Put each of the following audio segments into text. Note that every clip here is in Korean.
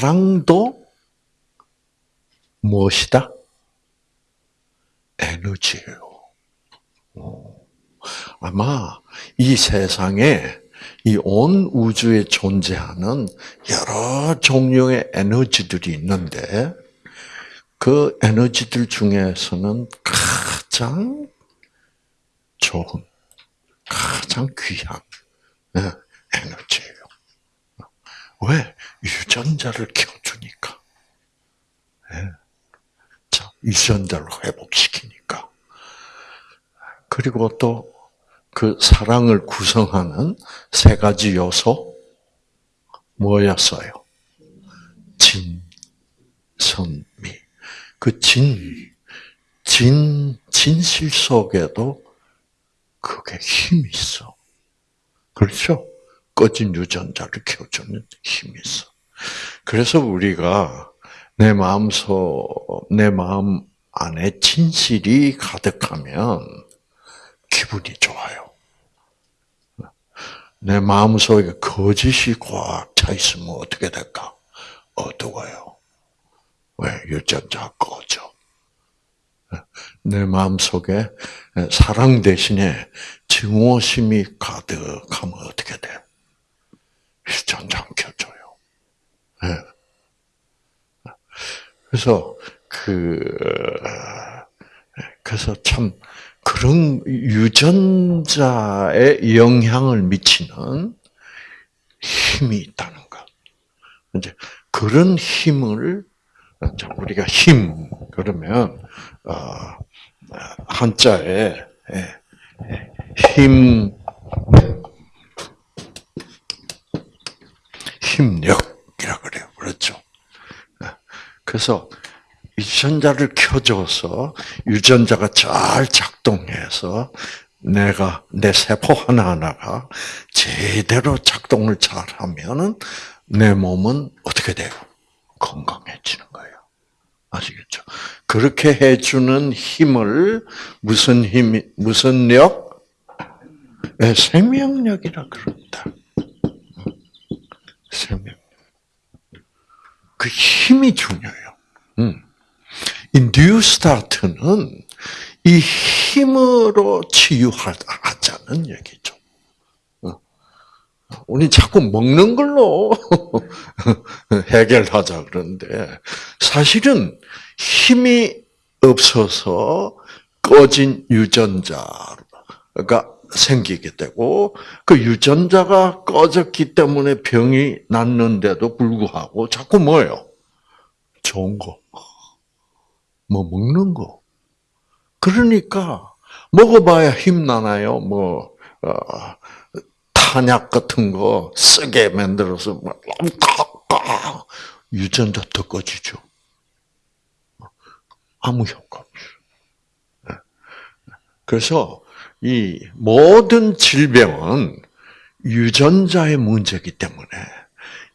사랑도 무엇이다? 에너지예요. 아마 이 세상에 이 온 우주에 존재하는 여러 종류의 에너지들이 있는데 그 에너지들 중에서는 가장 좋은, 가장 귀한 네, 에너지예요. 왜? 유전자를 켜주니까. 네. 자, 유전자를 회복시키니까. 그리고 또 그 사랑을 구성하는 세 가지 요소 뭐였어요? 진, 선, 미. 그 진, 진, 진실 속에도 그게 힘이 있어. 그렇죠? 꺼진 유전자를 켜주는 힘이 있어. 그래서 우리가 내 마음속, 내 마음 안에 진실이 가득하면 기분이 좋아요. 내 마음속에 거짓이 꽉 차 있으면 어떻게 될까? 어두워요. 왜? 유전자 꺼져. 내 마음속에 사랑 대신에 증오심이 가득하면 어떻게 돼? 유 전자 켜줘요. 그래서 그 그래서 참 그런 유전자에 영향을 미치는 힘이 있다는 것. 이제 그런 힘을 우리가 힘 그러면 어, 한자에 예, 예, 힘 힘력이라 그래요. 그렇죠. 예. 그래서 유전자를 켜줘서 유전자가 잘 작동해서 내가 내 세포 하나 하나가 제대로 작동을 잘 하면은 내 몸은 어떻게 돼요? 건강해지는 거예요. 아시겠죠? 그렇게 해주는 힘을 무슨 힘, 무슨 력? 네, 생명력이라. 생명. 그 힘이 중요해요. 음. 이 뉴스타트는 이 힘으로 치유하자는 얘기죠. 어. 우리 자꾸 먹는 걸로 해결하자 그러는데 사실은 힘이 없어서 꺼진 유전자가 생기게 되고 그 유전자가 꺼졌기 때문에 병이 났는데도 불구하고 자꾸 뭐예요? 좋은 거. 뭐 먹는 거. 그러니까 먹어봐야 힘 나나요? 뭐 어, 탄약 같은 거 쓰게 만들어서 뭐 유전자 더 꺼지죠. 아무 효과 없어. 네. 그래서 이 모든 질병은 유전자의 문제이기 때문에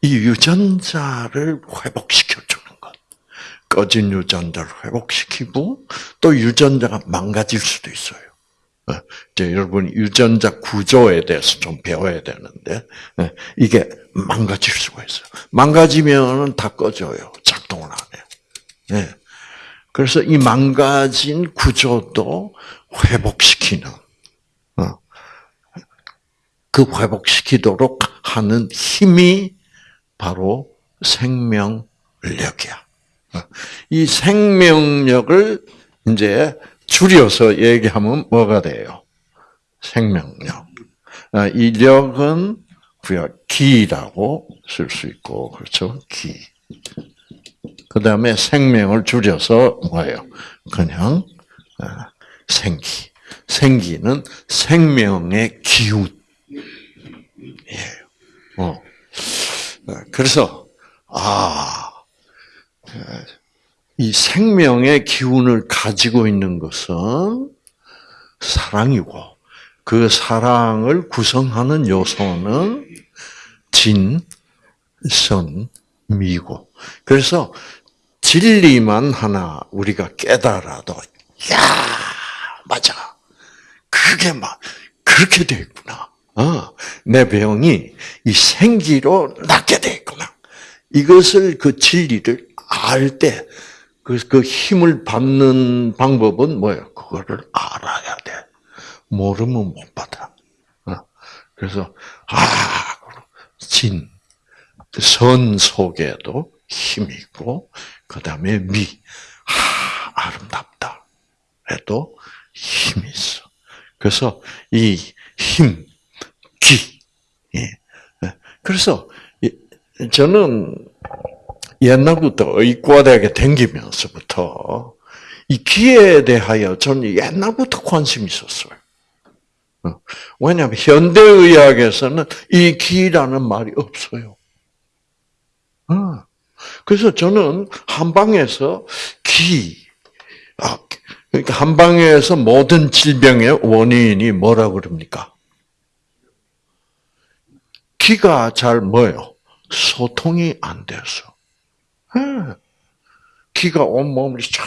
이 유전자를 회복시켜주는 것. 꺼진 유전자를 회복시키고 또 유전자가 망가질 수도 있어요. 어, 이제 여러분 유전자 구조에 대해서 좀 배워야 되는데 어, 이게 망가질 수가 있어요. 망가지면은 다 꺼져요. 작동을 안 해요. 네. 그래서 이 망가진 구조도 회복시키는 어, 그 회복시키도록 하는 힘이 바로 생명력이야. 이 생명력을 이제 줄여서 얘기하면 뭐가 돼요? 생명력. 이 력은 기라고 쓸 수 있고 그렇죠? 기. 그 다음에 생명을 줄여서 뭐예요? 그냥 생기. 생기는 생명의 기운. 예. 어. 그래서 아, 이 생명의 기운을 가지고 있는 것은 사랑이고 그 사랑을 구성하는 요소는 진, 선, 미고. 그래서 진리만 하나 우리가 깨달아도 야 맞아 그게 막 그렇게 돼 있구나. 어, 내 병이 이 생기로 낫게 돼 있구나. 이것을 그 진리를 알 때, 그, 그 힘을 받는 방법은 뭐예요? 그거를 알아야 돼. 모르면 못 받아. 어? 그래서, 아, 진, 선 속에도 힘이 있고, 그 다음에 미, 아, 아름답다. 해도 힘이 있어. 그래서 이 힘, 기, 예. 그래서 저는 옛날부터 의과대학에 댕기면서부터 이 기에 대하여 저는 옛날부터 관심이 있었어요. 어. 왜냐하면 현대의학에서는 이 기라는 말이 없어요. 어. 그래서 저는 한방에서 기, 아, 그러니까 한방에서 모든 질병의 원인이 뭐라 그럽니까? 기가 잘 뭐요? 소통이 안 돼서. 기가 온몸을 쫙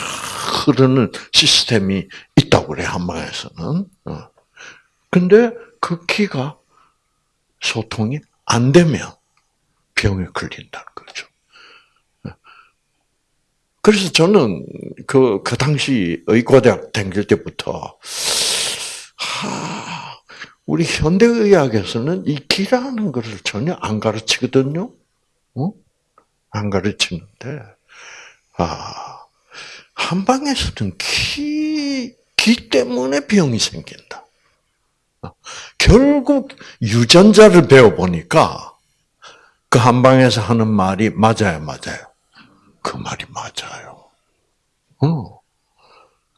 흐르는 시스템이 있다고 그래, 한방에서는. 어. 근데 그 기가 소통이 안 되면 병에 걸린다는 거죠. 그래서 저는 그, 그 당시 의과대학 다닐 때부터, 하, 우리 현대의학에서는 이 기라는 것을 전혀 안 가르치거든요. 어? 안 가르치는데, 아, 한방에서는 기, 기 때문에 병이 생긴다. 어, 결국 유전자를 배워보니까 그 한방에서 하는 말이 맞아요, 맞아요. 그 말이 맞아요. 어.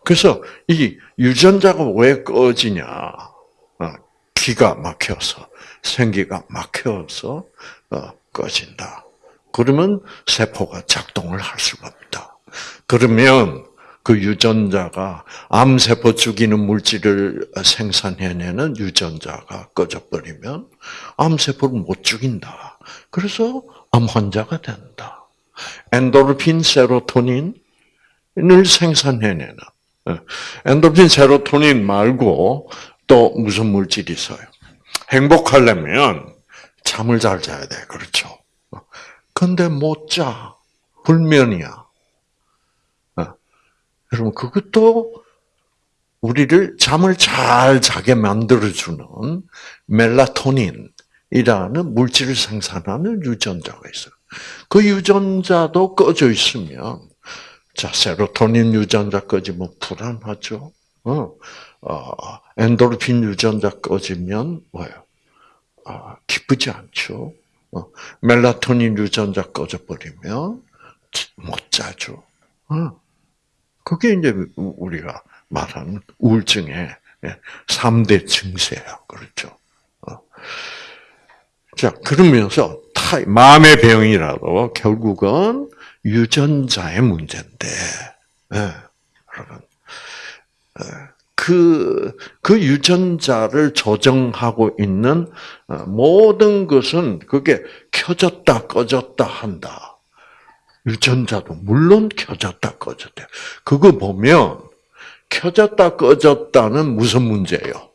그래서 이 유전자가 왜 꺼지냐? 어, 기가 막혀서 생기가 막혀서 어, 꺼진다. 그러면 세포가 작동을 할 수가 없다. 그러면 그 유전자가 암세포 죽이는 물질을 생산해내는 유전자가 꺼져버리면 암세포를 못 죽인다. 그래서 암 환자가 된다. 엔도르핀, 세로토닌을 생산해내는 예. 엔도르핀, 세로토닌 말고 또 무슨 물질이 있어요? 행복하려면 잠을 잘 자야 돼. 그렇죠? 근데 못 자. 불면이야. 예. 여러분, 그것도 우리를 잠을 잘 자게 만들어주는 멜라토닌이라는 물질을 생산하는 유전자가 있어요. 그 유전자도 꺼져 있으면, 자, 세로토닌 유전자 꺼지면 불안하죠? 어, 어 엔도르핀 유전자 꺼지면 뭐예요? 어, 기쁘지 않죠? 어, 멜라토닌 유전자 꺼져버리면 못 자죠. 어. 그게 이제 우리가 말하는 우울증의 3대 증세야. 그렇죠. 어. 자, 그러면서 타이, 마음의 병이라도 결국은 유전자의 문제인데, 네, 여러분, 예, 그, 그 유전자를 조정하고 있는 어, 모든 것은 그게 켜졌다 꺼졌다 한다. 유전자도 물론 켜졌다 꺼졌다. 그거 보면 켜졌다 꺼졌다는 무슨 문제예요?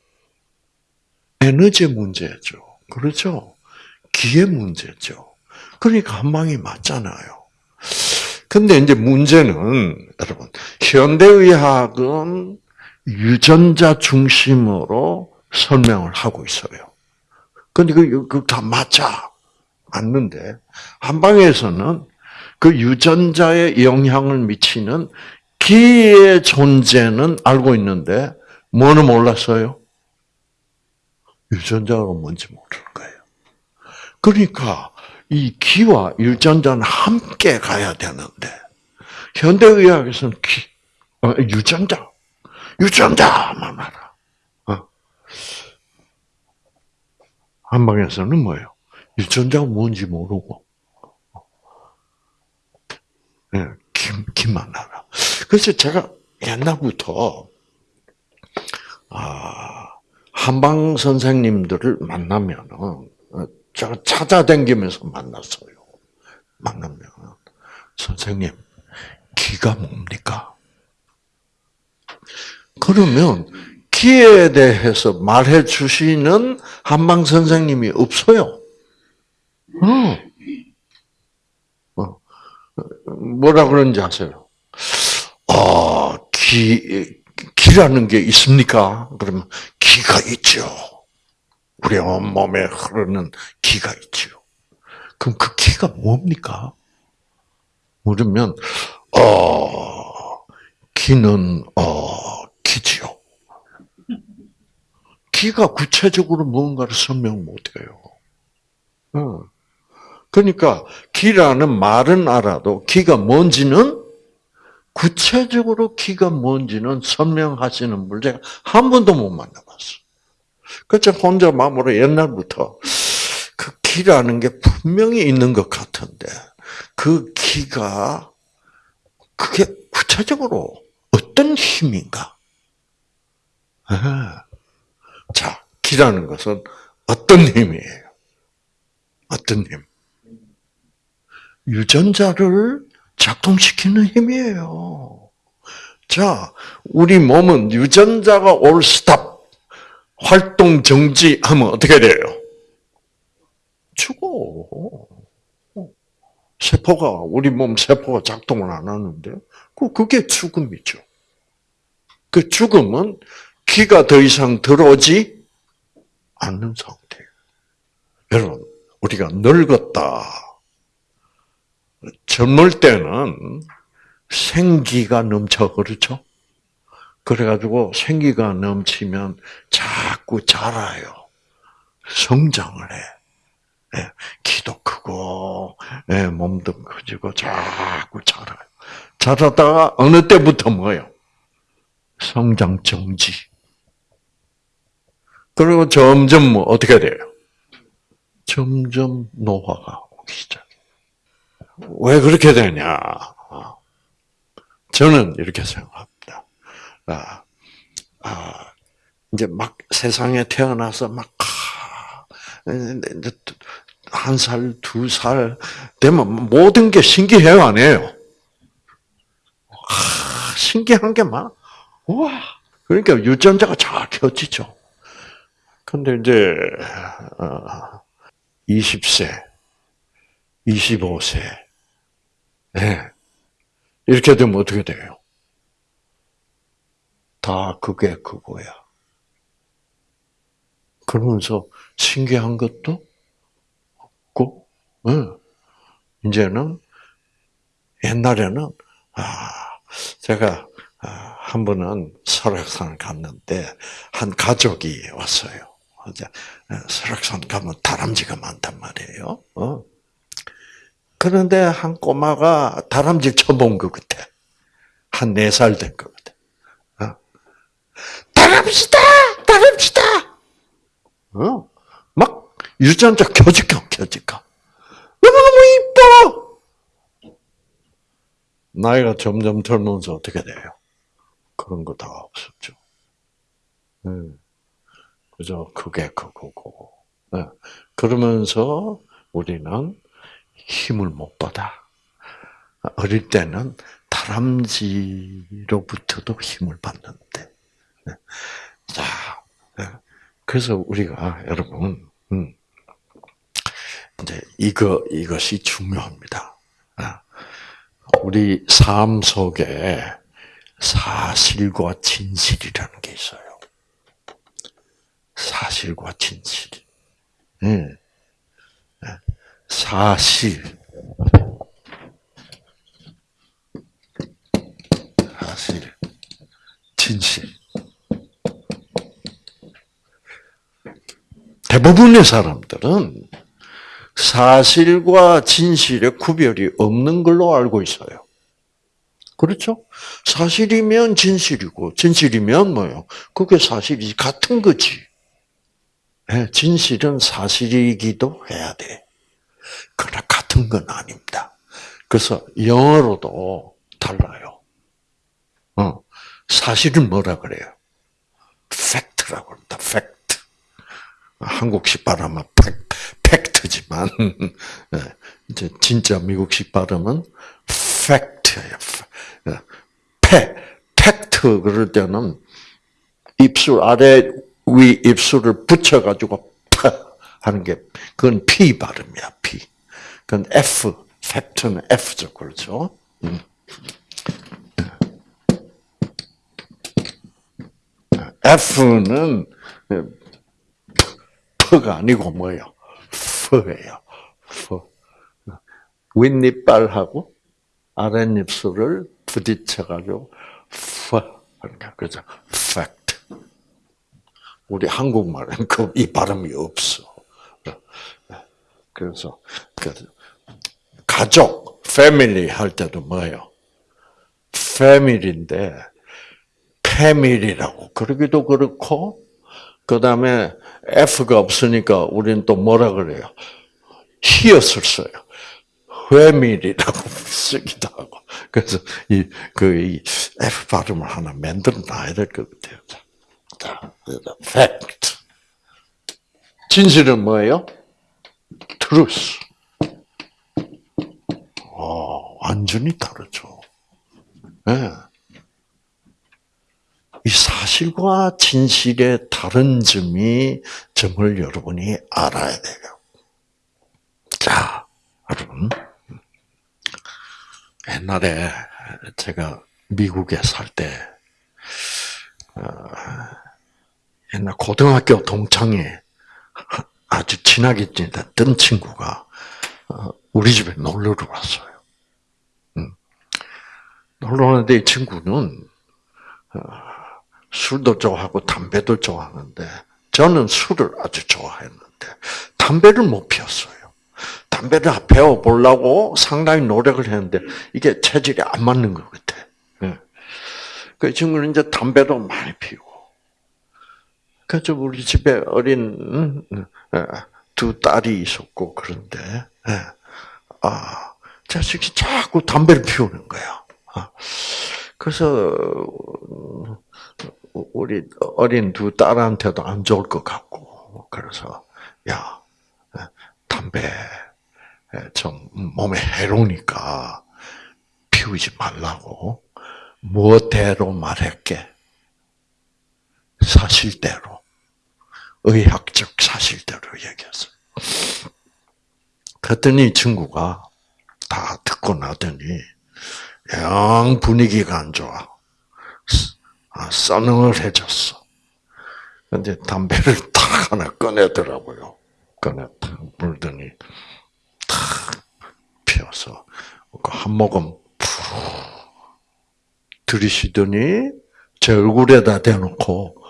에너지 문제죠. 그렇죠? 기의 문제죠. 그러니까 한 방이 맞잖아요. 근데 이제 문제는 여러분 현대의학은 유전자 중심으로 설명을 하고 있어요. 근데 그다 그 맞아 맞는데 한방에서는 그 유전자에 영향을 미치는 기의 존재는 알고 있는데 뭐는 몰랐어요? 유전자가 뭔지 모르는 거예요. 그러니까 이 기와 유전자는 함께 가야 되는데 현대의학에서는 기, 어, 유전자, 유전자만 알아. 어. 한방에서는 뭐예요? 유전자가 뭔지 모르고 네, 기, 기만 알아. 그래서 제가 옛날부터 아, 한방 선생님들을 만나면은 제가 찾아다니면서 만났어요. 만나면 선생님 기가 뭡니까? 그러면 기에 대해서 말해 주시는 한방 선생님이 없어요. 어. 뭐라 그런지 아세요? 아, 기, 기라는 게 있습니까? 그러면 기가 있죠. 우리 온몸에 흐르는 기가 있죠. 그럼 그 기가 뭡니까? 그러면, 어, 기는, 어, 기지요. 기가 구체적으로 뭔가를 설명 못해요. 어. 그러니까 기라는 말은 알아도 기가 뭔지는 구체적으로 기가 뭔지는 설명하시는 분 제가 한 번도 못 만나봤어. 그래서 혼자 마음으로 옛날부터 그 기라는 게 분명히 있는 것 같은데 그 기가 그게 구체적으로 어떤 힘인가? 예. 자, 기라는 것은 어떤 힘이에요? 어떤 힘? 유전자를 작동시키는 힘이에요. 자, 우리 몸은 유전자가 올 스탑, 활동 정지하면 어떻게 돼요? 죽어. 세포가, 우리 몸 세포가 작동을 안 하는데, 그, 그게 죽음이죠. 그 죽음은 기가 더 이상 들어오지 않는 상태예요. 여러분, 우리가 늙었다. 젊을 때는 생기가 넘쳐 그렇죠? 그래가지고 생기가 넘치면 자꾸 자라요. 성장을 해. 예, 키도 크고 예, 몸도 커지고 자꾸 자라요. 자라다가 어느 때부터 뭐요? 성장 정지. 그리고 점점 뭐 어떻게 돼요? 점점 노화가 오기 시작. 왜 그렇게 되냐? 저는 이렇게 생각합니다. 아, 아, 이제 막 세상에 태어나서 막, 한 살, 두 살 되면 모든 게 신기해요, 안 해요? 아, 신기한 게 많아. 와. 그러니까 유전자가 잘 켜지죠. 근데 이제, 20세, 25세, 네. 이렇게 되면 어떻게 돼요? 다 그게 그거야. 그러면서 신기한 것도 없고, 네. 이제는 옛날에는 아 제가 아, 한 번은 설악산 갔는데 한 가족이 왔어요. 설악산 가면 다람쥐가 많단 말이에요. 어? 그런데 한 꼬마가 다람쥐 쳐본 것 같아. 한 네 살 된 것 같아. 어? 다람쥐다! 다람쥐다! 어? 막 유전자 켜질까, 켜질까. 너무너무 이뻐! 나이가 점점 들면서 어떻게 돼요? 그런 거 다 없었죠. 음. 그죠? 그게 그거고. 네. 그러면서 우리는 힘을 못 받아. 어릴 때는 다람쥐로부터도 힘을 받는데. 네. 자, 네. 그래서 우리가 여러분, 음, 이제 이거 이것이 중요합니다. 아, 우리 삶 속에 사실과 진실이라는 게 있어요. 사실과 진실. 음. 사실. 사실. 진실. 대부분의 사람들은 사실과 진실의 구별이 없는 걸로 알고 있어요. 그렇죠? 사실이면 진실이고, 진실이면 뭐요? 그게 사실이 같은 거지. 예, 진실은 사실이기도 해야 돼. 그러나 같은 건 아닙니다. 그래서 영어로도 달라요. 어, 사실은 뭐라 그래요? fact라고 합니다. 팩트. 한국식 발음은 팩트지만 예, 이제 진짜 미국식 발음은 fact예요. 팩, 팩트 그럴 때는 입술 아래 위 입술을 붙여가지고 하는 게 그건 P 발음이야, P. 그건 F, 팩트는 F죠, 그렇죠? F는 F가 아니고 뭐예요? F예요. F. 윗니빨하고 아랫입술을 부딪혀가지고 F. 그러니까 그죠? Fact. 우리 한국말은 그 이 발음이 없어. 그래서 그 가족, 패밀리 할 때도 뭐예요? 패밀리인데 패밀리라고 그러기도 그렇고 그 다음에 F가 없으니까 우리는 또 뭐라 그래요? 히읗을 써요. 회밀이라고 쓰기도 하고. 그래서 이, 그, 이 F 발음을 하나 만들어 놔야 될 것 같아요. 자, fact. 진실은 뭐예요? truth. 어, 완전히 다르죠. 네. 이 사실과 진실의 다른 점이 점을 여러분이 알아야 돼요. 자, 여러분. 옛날에 제가 미국에 살 때, 어, 옛날 고등학교 동창회 아주 친하게 지냈던 친구가 어, 우리 집에 놀러를 왔어요. 음. 놀러 오는데 이 친구는 어, 술도 좋아하고 담배도 좋아하는데 저는 술을 아주 좋아했는데 담배를 못 피웠어요. 담배를 배워 보려고 상당히 노력을 했는데 이게 체질이 안 맞는 것 같아. 그 친구는 이제 담배도 많이 피우고. 그래서 우리 집에 어린 두 딸이 있었고 그런데 아 자식이 자꾸 담배를 피우는 거야. 아, 그래서 우리 어린 두 딸한테도 안 좋을 것 같고 그래서 야 담배 좀 몸에 해로우니까 피우지 말라고 무엇대로 말할게 사실대로 의학적 사실대로 얘기했어요. 그랬더니 친구가 다 듣고 나더니 영 분위기가 안 좋아. 아, 써능을 해줬어. 근데 담배를 탁 하나 꺼내더라고요. 꺼내 물더니 탁 피워서 한 모금 푹 들이쉬더니 제 얼굴에다 대놓고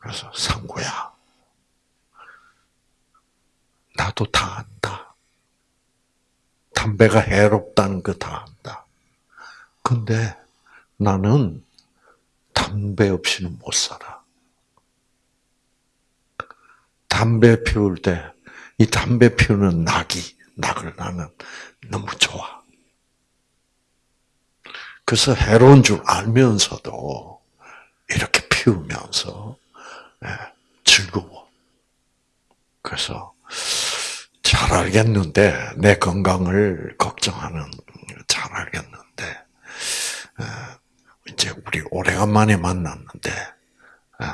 그래서 상구야 나도 다 안다. 담배가 해롭다는 거 다 안다. 근데 나는 담배 없이는 못 살아. 담배 피울 때, 이 담배 피우는 낙이, 낙을 나는 너무 좋아. 그래서 해로운 줄 알면서도 이렇게 피우면서 예, 즐거워. 그래서 잘 알겠는데 내 건강을 걱정하는 잘 알겠는데 예, 이제 우리 오래간만에 만났는데 예,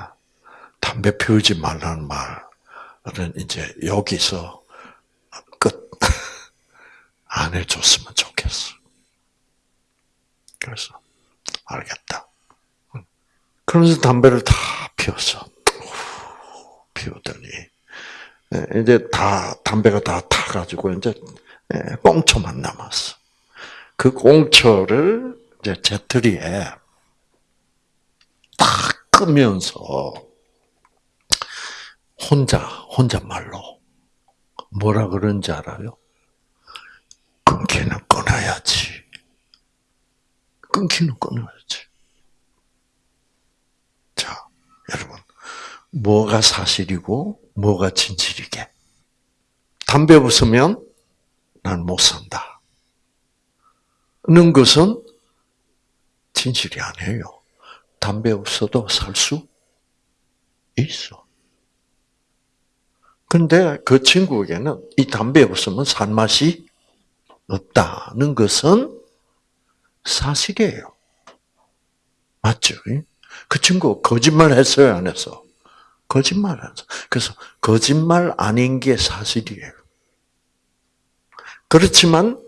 담배 피우지 말라는 말은 이제 여기서 끝 안 해줬으면 좋겠어. 그래서 알겠다. 그러면서 담배를 다 피웠어. 피우더니 이제 다 담배가 다 타가지고 이제 꽁초만 남았어. 그 꽁초를 이제 재트리에 딱 끄면서 혼자 혼잣말로 뭐라 그런지 알아요? 끊기는 끊어야지. 끊기는 끊어야지. 자, 여러분. 뭐가 사실이고, 뭐가 진실이게. 담배 없으면 난 못 산다. 는 것은 진실이 아니에요. 담배 없어도 살 수 있어. 근데 그 친구에게는 이 담배 없으면 살 맛이 없다는 것은 사실이에요. 맞죠? 그 친구 거짓말 했어요, 안 했어? 거짓말 했어. 그래서 거짓말 아닌 게 사실이에요. 그렇지만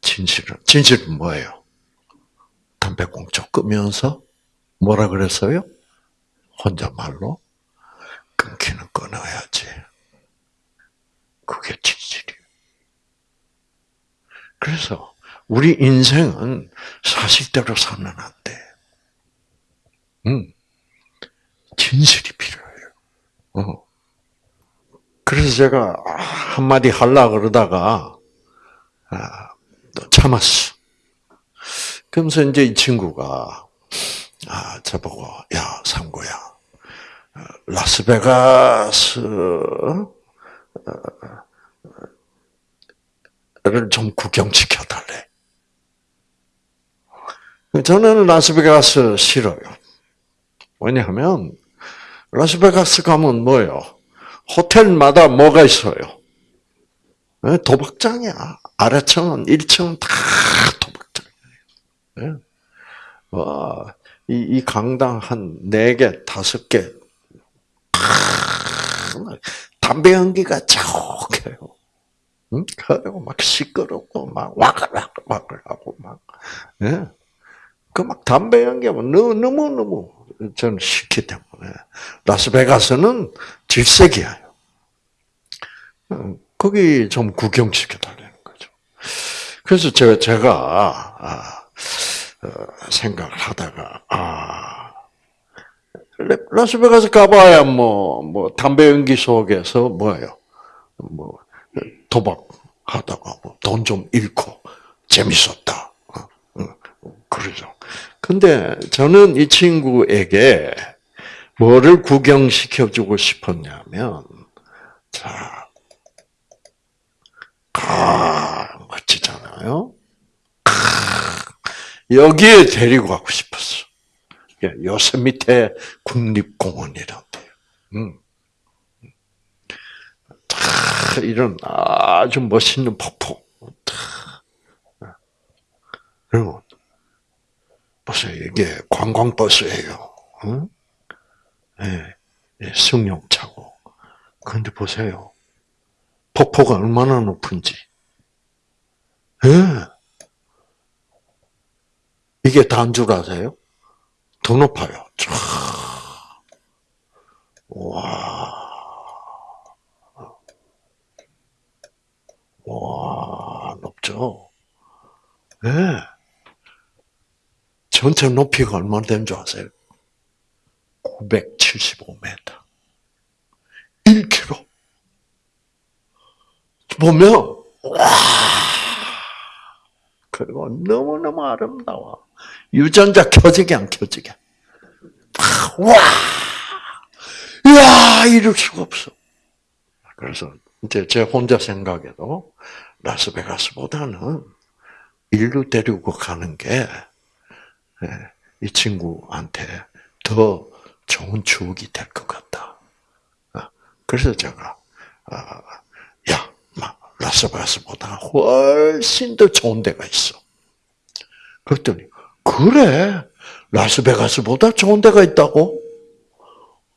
진실은 진실은 뭐예요? 담배 꽁초 끄면서 뭐라 그랬어요? 혼잣말로 끊기는 끊어야지. 그게 진실이에요. 그래서 우리 인생은 사실대로 살면 안 돼. 음, 진실이 필요해요. 어. 그래서 제가 한마디 할라 그러다가 아, 또 참았어. 그러면서 이제 이 친구가 아, 저보고 야 상구야 어, 라스베가스 를좀 구경시켜 달래. 저는 라스베가스 싫어요. 왜냐하면 라스베가스 가면 뭐예요? 호텔마다 뭐가 있어요? 네, 도박장이야. 아래층은 1층은 다 도박장이에요. 와, 이, 이 강당 한 4개, 5개. 담배 연기가 촉해요. 응? 그리고 막 시끄럽고, 막 와글와글 하고, 막, 예. 그 막 담배 연기하면 너무 너무 저는 싫기 때문에. 라스베가스는 질색이에요. 거기 좀 구경시켜 달라는 거죠. 그래서 제가, 제가, 아, 어, 생각을 하다가, 아, 라스베가스 가봐야 뭐, 뭐, 담배 연기 속에서 뭐예요? 뭐, 도박 하다가 뭐돈좀 잃고 재밌었다. 그러죠. 근데 저는 이 친구에게 뭐를 구경시켜주고 싶었냐면, 자, 가, 멋지잖아요? 여기에 데리고 가고 싶었어. 요세미테 국립공원이란데요. 음. 이런 아주 멋있는 폭포. 그리고 보세요. 이게 관광 버스예요. 응? 네, 승용차고. 그런데 보세요. 폭포가 얼마나 높은지. 네. 이게 다인 줄 아세요? 더 높아요. 쫙. 와. 와, 높죠? 예. 네. 전체 높이가 얼마나 되는 줄 아세요? 975m. 1km. 보면, 와. 그리고 너무너무 아름다워. 유전자 켜지게 안 켜지게. 와! 이야, 이럴 수가 없어. 그래서 이제 제 혼자 생각에도 라스베가스보다는 인류 데리고 가는 게 이 친구한테 더 좋은 추억이 될 것 같다. 그래서 제가 야, 라스베가스보다 훨씬 더 좋은 데가 있어. 그랬더니 그래 라스베가스보다 좋은 데가 있다고?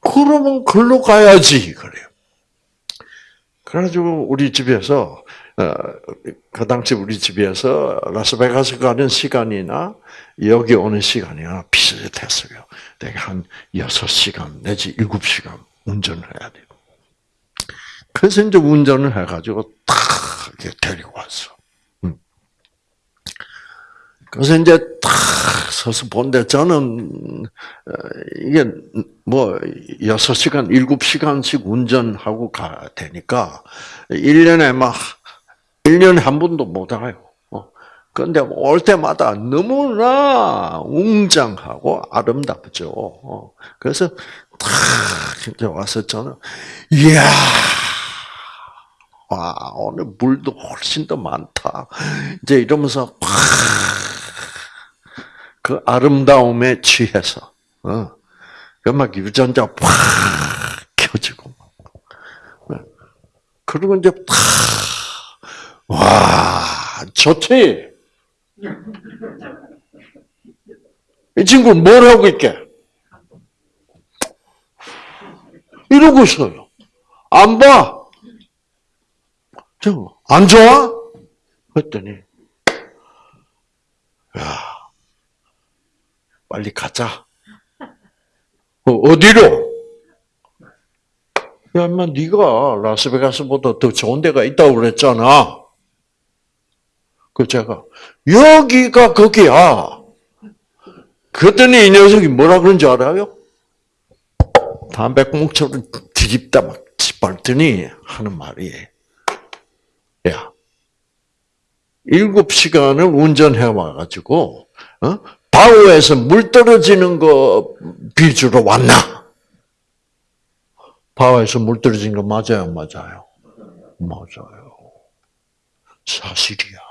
그러면 글로 가야지 그래요. 그래가지고 우리 집에서 어, 그 당시 우리 집에서 라스베가스 가는 시간이나 여기 오는 시간이나 비슷했어요. 내가 한 6시간 내지 7시간 운전을 해야 돼요. 그래서 이제 운전을 해가지고 탁 데리고 왔어. 음. 그래서 이제 탁 서서 본데 저는 어, 이게 뭐 6시간, 7시간씩 운전하고 가 되니까 1년에 막 1년에 한 번도 못 와요. 그런데 올 때마다 너무나 웅장하고 아름답죠. 어. 그래서 탁 이제 와서 저는 이야 와 오늘 물도 훨씬 더 많다. 이제 이러면서 그 아름다움에 취해서 어. 막 유전자 팍 켜지고 네. 그리고 이제 탁 와 좋지. 이 친구는 뭘 하고 있게? 이러고 있어요. 안 봐. 저, 안 좋아? 그랬더니, 야, 빨리 가자. 어, 어디로? 야, 인마 네가 라스베가스보다 더 좋은 데가 있다고 그랬잖아. 그 제가 여기가 거기야. 그랬더니 이 녀석이 뭐라 그런지 알아요? 담배꽁초를 뒤집다 막 짓밟더니 하는 말이 야 일곱 시간을 운전해 와가지고 어? 바우에서 물 떨어지는 거 비주로 왔나? 바우에서 물 떨어진 거 맞아요, 안 맞아요? 맞아요. 사실이야.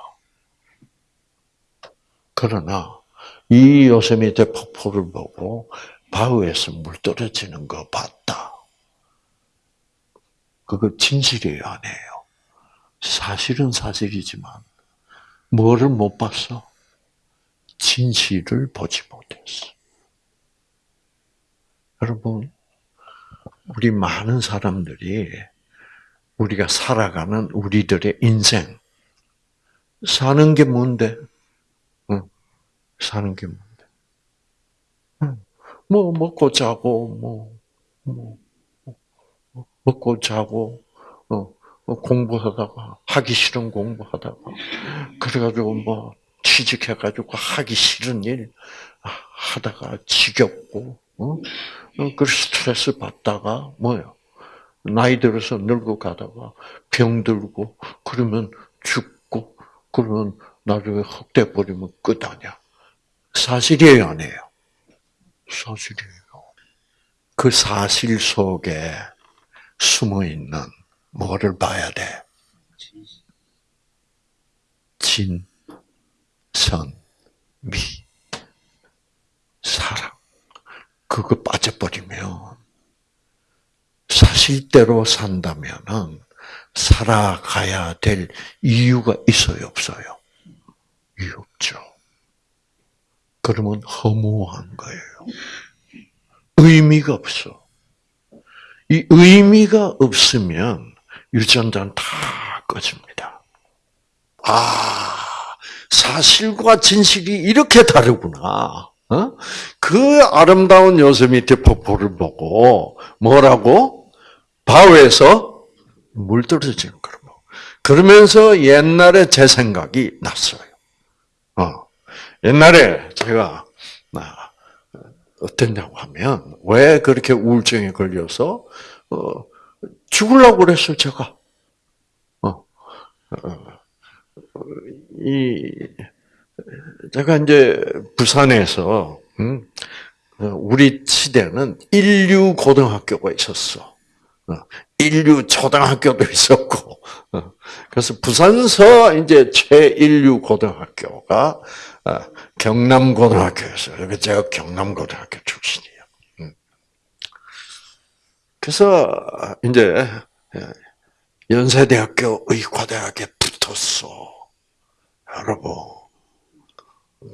그러나 이 요세미테 폭포를 보고 바우에서 물 떨어지는 거 봤다. 그거 진실이에요, 아니에요? 사실은 사실이지만 뭐를 못 봤어? 진실을 보지 못했어. 여러분, 우리 많은 사람들이 우리가 살아가는 우리들의 인생 사는 게 뭔데? 응, 사는 게 뭔데? 응, 뭐 먹고 자고 뭐, 뭐 먹고 자고 어, 공부하다가 하기 싫은 공부하다가 그래가지고 뭐 취직해가지고 하기 싫은 일 하다가 지겹고 어? 그 스트레스 받다가 뭐요? 나이 들어서 늙어 가다가 병 들고 그러면 죽고 그러면 나중에 흑돼 버리면 끝 아니야. 사실이에요, 아니에요? 사실이에요. 그 사실 속에 숨어 있는 뭐를 봐야 돼? 진, 선, 미, 사랑. 그거 빠져버리면 사실대로 산다면은 살아가야 될 이유가 있어요, 없어요? 이유 없죠. 그러면 허무한 거예요. 의미가 없어. 이 의미가 없으면 유전자는 다 꺼집니다. 아, 사실과 진실이 이렇게 다르구나. 어? 그 아름다운 요세미테 폭포를 보고 뭐라고? 바위에서 물 떨어지는 거로. 그러면서 옛날에 제 생각이 났어요. 어. 옛날에 제가 아, 어땠냐고 하면 왜 그렇게 우울증에 걸려서 어, 죽으려고 그랬어요 제가. 어, 어, 이 제가 이제 부산에서 음, 우리 시대는 인류 고등학교가 있었어. 인류 초등학교도 있었고, 그래서 부산서 이제 최인류 고등학교가 경남고등학교였어요. 제가 경남고등학교 출신이에요. 음. 그래서 이제 연세대학교 의과대학에 붙었어. 여러분.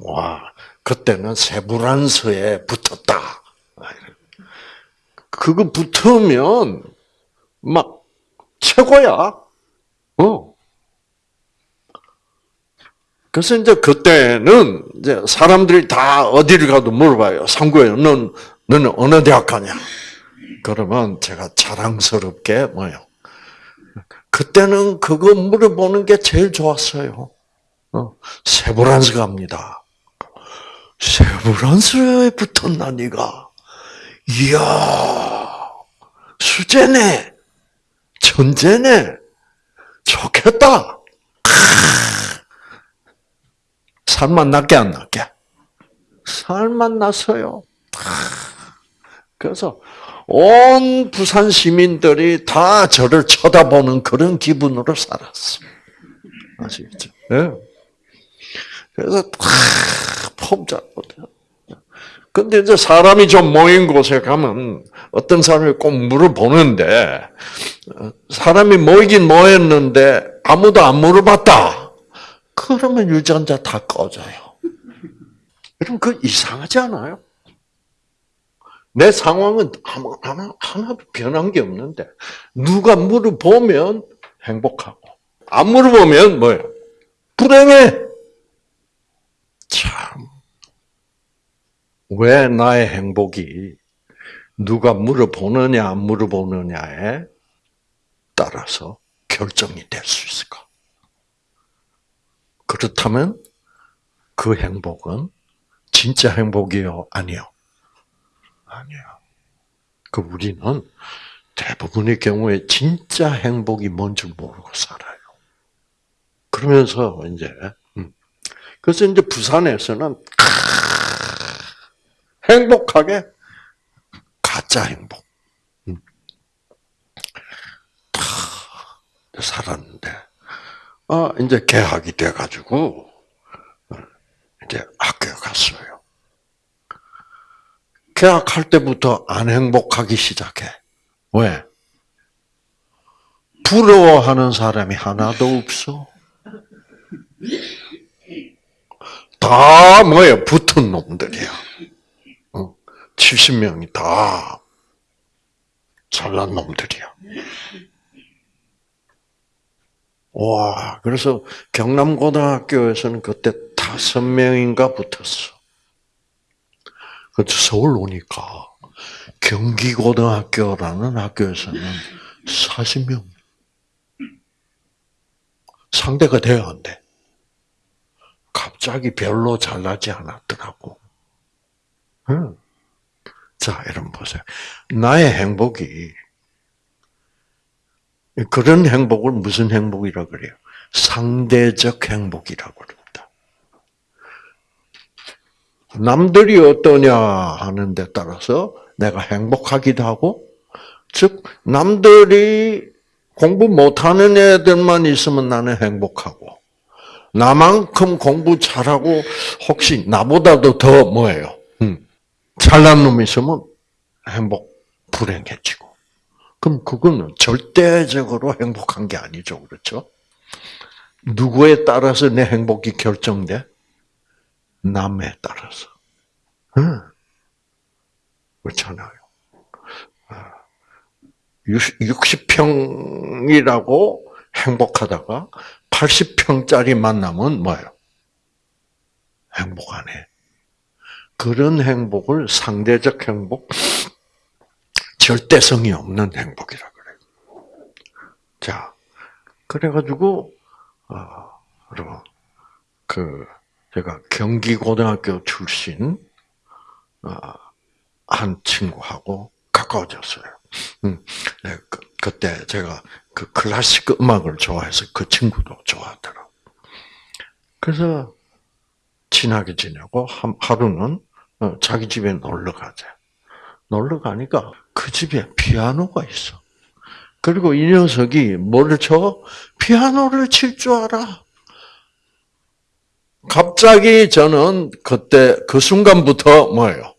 와, 그때는 세브란스에 붙었다. 그거 붙으면 막 최고야. 어. 그래서 이제 그때는 이제 사람들이 다 어디를 가도 물어봐요. 상구에 넌 너는 어느 대학 가냐? 그러면 제가 자랑스럽게 뭐요? 그때는 그거 물어보는 게 제일 좋았어요. 어, 세브란스 갑니다. 세브란스에 붙었나 니가? 이야 수제네, 천재네, 좋겠다. 살만 낫게 안 낫게? 살만 났어요. 그래서 온 부산 시민들이 다 저를 쳐다보는 그런 기분으로 살았어. 아시겠죠? 네. 그래서 폼 잡거든. 근데 이제 사람이 좀 모인 곳에 가면 어떤 사람이 꼭 물어보는데 사람이 모이긴 모였는데 아무도 안 물어봤다. 그러면 유전자 다 꺼져요. 여러분 그 이상하지 않아요? 내 상황은 하나, 하나도 변한 게 없는데 누가 물어보면 행복하고 안 물어보면 뭐예요? 불행해. 참. 왜 나의 행복이 누가 물어보느냐, 안 물어보느냐에 따라서 결정이 될 수 있을까? 그렇다면 그 행복은 진짜 행복이요? 아니요? 아니요. 그 우리는 대부분의 경우에 진짜 행복이 뭔 줄 모르고 살아요. 그러면서 이제 음. 그래서 이제 부산에서는 행복하게 가짜 행복 음. 살았는데 아 이제 개학이 돼가지고 이제 학교에 갔어요. 개학할 때부터 안 행복하기 시작해. 왜? 부러워하는 사람이 하나도 없어. 다 뭐예요? 붙은 놈들이야. 70명이 다 잘난 놈들이야. 와, 그래서 경남고등학교에서는 그때 다섯 명인가 붙었어. 그 서울 오니까 경기고등학교라는 학교에서는 40명. 상대가 돼야 안 돼. 갑자기 별로 잘나지 않았더라고. 응. 자, 여러분 보세요. 나의 행복이 그런 행복을 무슨 행복이라고 그래요? 상대적 행복이라고 그럽니다. 남들이 어떠냐 하는 데 따라서 내가 행복하기도 하고, 즉, 남들이 공부 못하는 애들만 있으면 나는 행복하고, 나만큼 공부 잘하고, 혹시 나보다도 더 뭐예요? 음, 잘난 놈이 있으면 행복, 불행해지고. 그럼 그거는 절대적으로 행복한 게 아니죠. 그렇죠? 누구에 따라서 내 행복이 결정돼? 남에 따라서. 응. 그렇잖아요. 60평이라고 행복하다가 80평짜리 만나면 뭐예요? 행복 안 해. 그런 행복을 상대적 행복, 절대성이 없는 행복이라 그래요. 자, 그래가지고, 어, 여러분, 그, 제가 경기고등학교 출신, 어, 한 친구하고 가까워졌어요. 음, 네, 그, 때 제가 그 클래식 음악을 좋아해서 그 친구도 좋아하더라고. 그래서 친하게 지내고 하루는 어, 자기 집에 놀러 가자. 놀러 가니까 그 집에 피아노가 있어. 그리고 이 녀석이 뭘 쳐? 피아노를 칠 줄 알아. 갑자기 저는 그때 그 순간부터 뭐예요?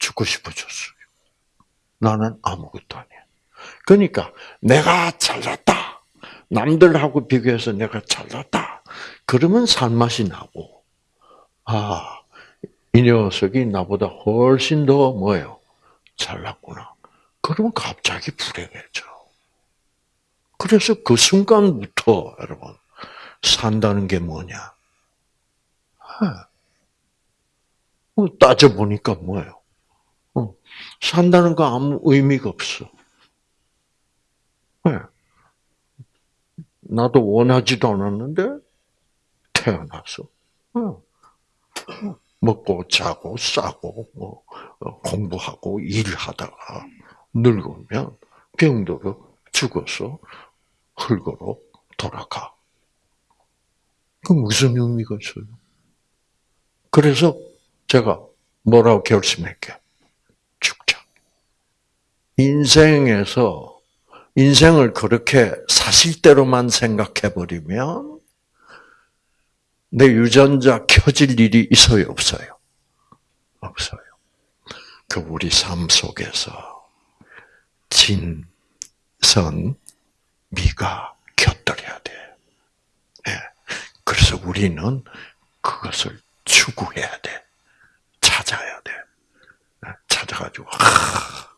죽고 싶어졌어요. 나는 아무것도 아니야. 그러니까 내가 잘났다. 남들하고 비교해서 내가 잘났다. 그러면 살맛이 나고, 아, 이 녀석이 나보다 훨씬 더 뭐예요? 잘났구나. 그러면 갑자기 불행해져. 그래서 그 순간부터 여러분 산다는 게 뭐냐? 뭐 따져 보니까 뭐예요? 어, 산다는 거 아무 의미가 없어. 나도 원하지도 않았는데 태어났어. 먹고 자고 싸고 뭐 어, 공부하고 일하다가 늙으면 병들어 죽어서 흙으로 돌아가. 그 무슨 의미가 있어요? 그래서 제가 뭐라고 결심했게? 죽자. 인생에서 인생을 그렇게 사실대로만 생각해 버리면 내 유전자 켜질 일이 있어요, 없어요? 없어요. 그 우리 삶 속에서 진, 선, 미가 곁들여야 돼. 네. 그래서 우리는 그것을 추구해야 돼. 찾아야 돼. 예, 찾아가지고, 아,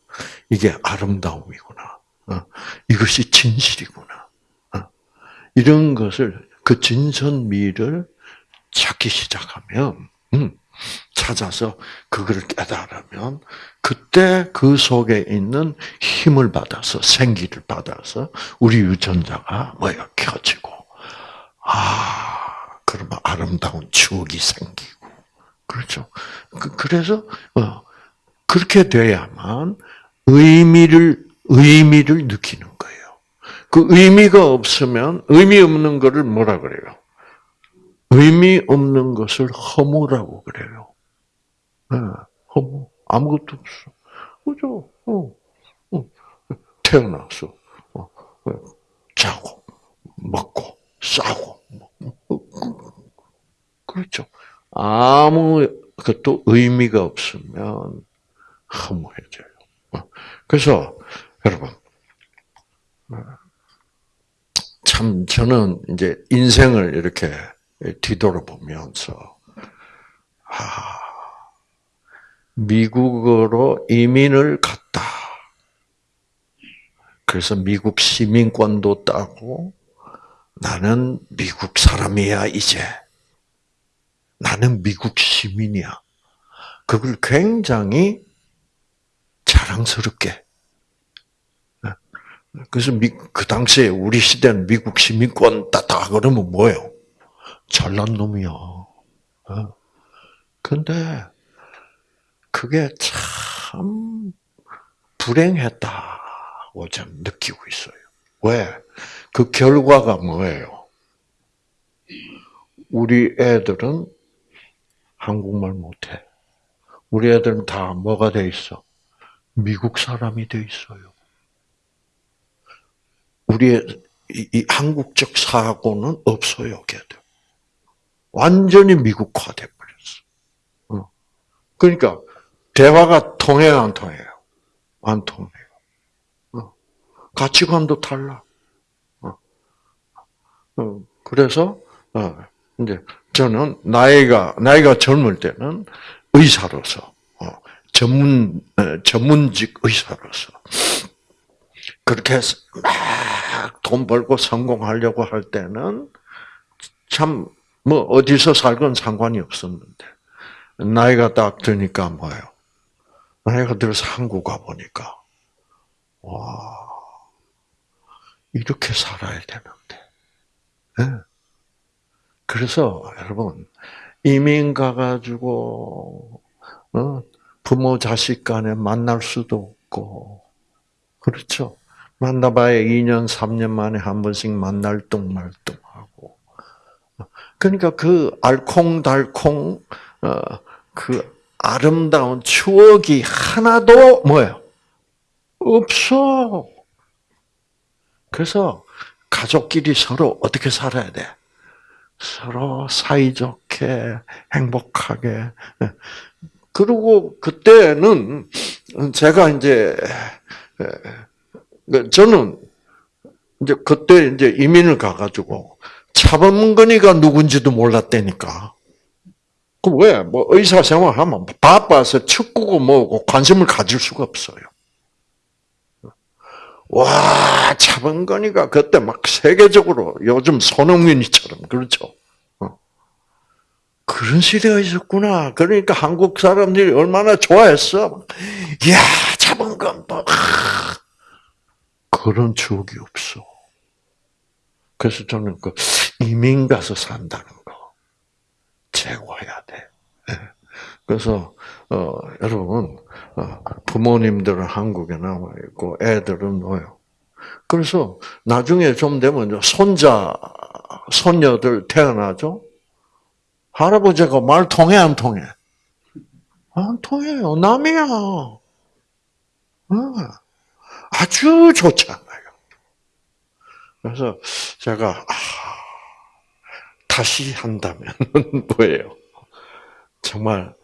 이게 아름다움이구나. 어, 이것이 진실이구나. 어, 이런 것을 그 진선미를 찾기 시작하면, 음, 찾아서 그걸 깨달으면 그때 그 속에 있는 힘을 받아서 생기를 받아서 우리 유전자가 뭐야 켜지고 아 그러면 아름다운 추억이 생기고 그렇죠. 그, 래서 어, 그렇게 돼야만 의미를 의미를 느끼는 거예요. 그 의미가 없으면 의미 없는 것을 뭐라 그래요? 의미 없는 것을 허무라고 그래요. 네, 허무. 아무것도 없어. 그죠? 어, 어. 태어나서, 어, 어, 자고, 먹고, 싸고, 어, 그렇죠. 아무 것도 의미가 없으면 허무해져요. 어. 그래서, 여러분, 참, 저는 이제 인생을 이렇게 뒤돌아보면서 아, 미국으로 이민을 갔다. 그래서 미국 시민권도 따고 나는 미국 사람이야 이제. 나는 미국 시민이야. 그걸 굉장히 자랑스럽게. 그래서 미, 그 당시에 우리 시대는 미국 시민권 따다 그러면 뭐예요? 잘난 놈이야. 어? 근데 그게 참 불행했다고 저는 느끼고 있어요. 왜? 그 결과가 뭐예요? 우리 애들은 한국말 못해. 우리 애들은 다 뭐가 돼 있어? 미국 사람이 돼 있어요. 우리의 이, 이 한국적 사고는 없어요, 걔들. 완전히 미국화돼 버렸어. 어. 그러니까 대화가 통해요, 안 통해요? 안 통해요. 어. 가치관도 달라. 어. 그래서 이제 저는 나이가 나이가 젊을 때는 의사로서 전문 전문직 의사로서 그렇게 막 돈 벌고 성공하려고 할 때는 참 뭐 어디서 살건 상관이 없었는데 나이가 딱 드니까 뭐예요? 나이가 들어서 한국 가 보니까 와 이렇게 살아야 되는데. 네. 그래서 여러분 이민 가가지고 어, 부모 자식 간에 만날 수도 없고 그렇죠. 만나봐야 2년 3년 만에 한 번씩 만날 뚱말뚱 그러니까 그 알콩달콩 어, 그 아름다운 추억이 하나도 뭐예요? 없어. 그래서 가족끼리 서로 어떻게 살아야 돼? 서로 사이좋게 행복하게. 그리고 그때는 제가 이제 그 저는 이제 그때 이제 이민을 가가지고 차범근이가 누군지도 몰랐다니까. 그 왜? 뭐 의사 생활하면 바빠서 축구고 뭐고 관심을 가질 수가 없어요. 와, 차범근이가 그때 막 세계적으로 요즘 손흥민이처럼 그렇죠. 어. 그런 시대가 있었구나. 그러니까 한국 사람들이 얼마나 좋아했어. 이야, 차범근 뭐 그런 추억이 없어. 그래서 저는 그 이민 가서 산다는 거 제거해야 돼. 예. 그래서 어, 여러분 어, 부모님들은 한국에 남아 있고 애들은 뭐요? 그래서 나중에 좀 되면 손자 손녀들 태어나죠. 할아버지가 말 통해 안 통해? 안 통해요. 남이야. 어. 아주 좋잖아요. 그래서 제가 아, 다시 한다면 뭐예요? 정말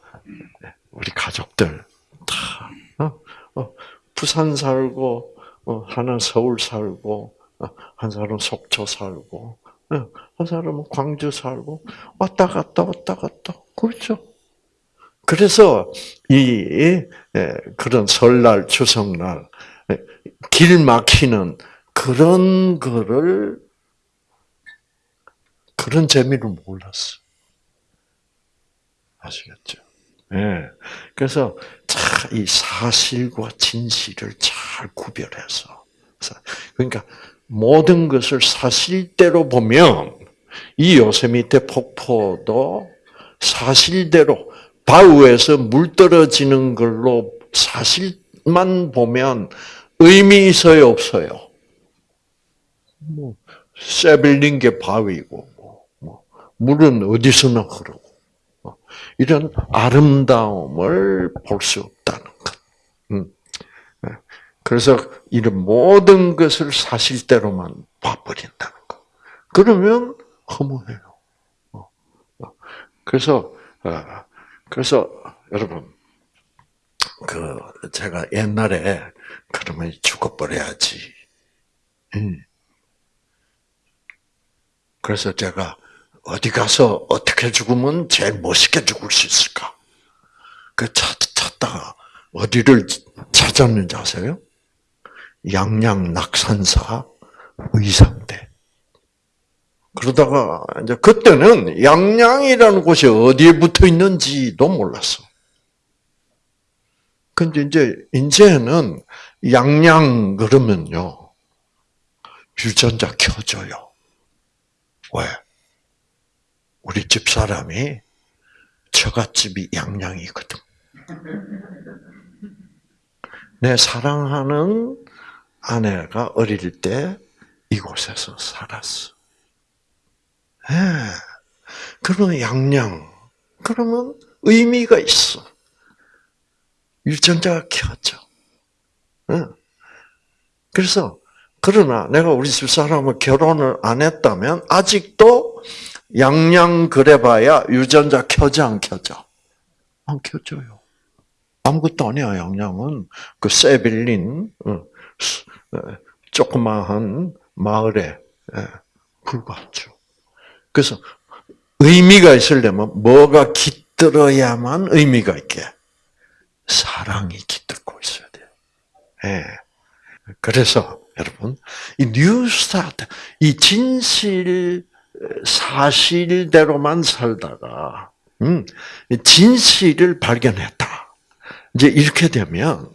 우리 가족들 다 어? 어, 부산 살고 어, 하나 서울 살고 어, 한 사람은 속초 살고 어, 한 사람은 광주 살고 왔다 갔다 왔다 갔다 그렇죠. 그래서 이 그런 설날 추석날 길 막히는 그런 거를 그런 재미를 몰랐어. 아시겠죠? 예. 네. 그래서 이 사실과 진실을 잘 구별해서 그러니까 모든 것을 사실대로 보면 이 요세미테 폭포도 사실대로 바우에서 물 떨어지는 걸로 사실만 보면 의미 있어요, 없어요? 뭐, 세빌린 게 바위고, 뭐, 뭐, 물은 어디서나 흐르고, 뭐, 이런 아름다움을 볼 수 없다는 것. 음. 네. 그래서 이런 모든 것을 사실대로만 봐버린다는 것. 그러면 허무해요. 어, 어. 그래서, 어, 그래서 여러분, 그 제가 옛날에 그러면 죽어버려야지. 음. 그래서 제가 어디 가서 어떻게 죽으면 제일 멋있게 죽을 수 있을까? 그 찾, 찾다가 어디를 찾았는지 아세요? 양양 낙산사 의상대. 그러다가 이제 그때는 양양이라는 곳이 어디에 붙어 있는지도 몰랐어. 근데 이제 이제는 양양 그러면요 유전자 켜져요. 왜? 우리 집 사람이 처갓집이 양양이거든. 내 사랑하는 아내가 어릴 때 이곳에서 살았어. 예. 그러면 양양. 그러면 의미가 있어. 유전자가 켜져. 예. 그래서 그러나 내가 우리 집 사람을 결혼을 안 했다면 아직도 양양 그래봐야 유전자 켜져 안 켜져? 안 켜져요. 아무것도 아니야 양양은 그 세빌린 어, 어, 조그마한 마을에 예, 불과하죠. 그래서 의미가 있으려면 뭐가 깃들어야만 의미가 있게 사랑이 깃들고 있어야 돼요. 예. 그래서 여러분 이 뉴스타트 이 진실 사실대로만 살다가 음, 진실을 발견했다. 이제 이렇게 되면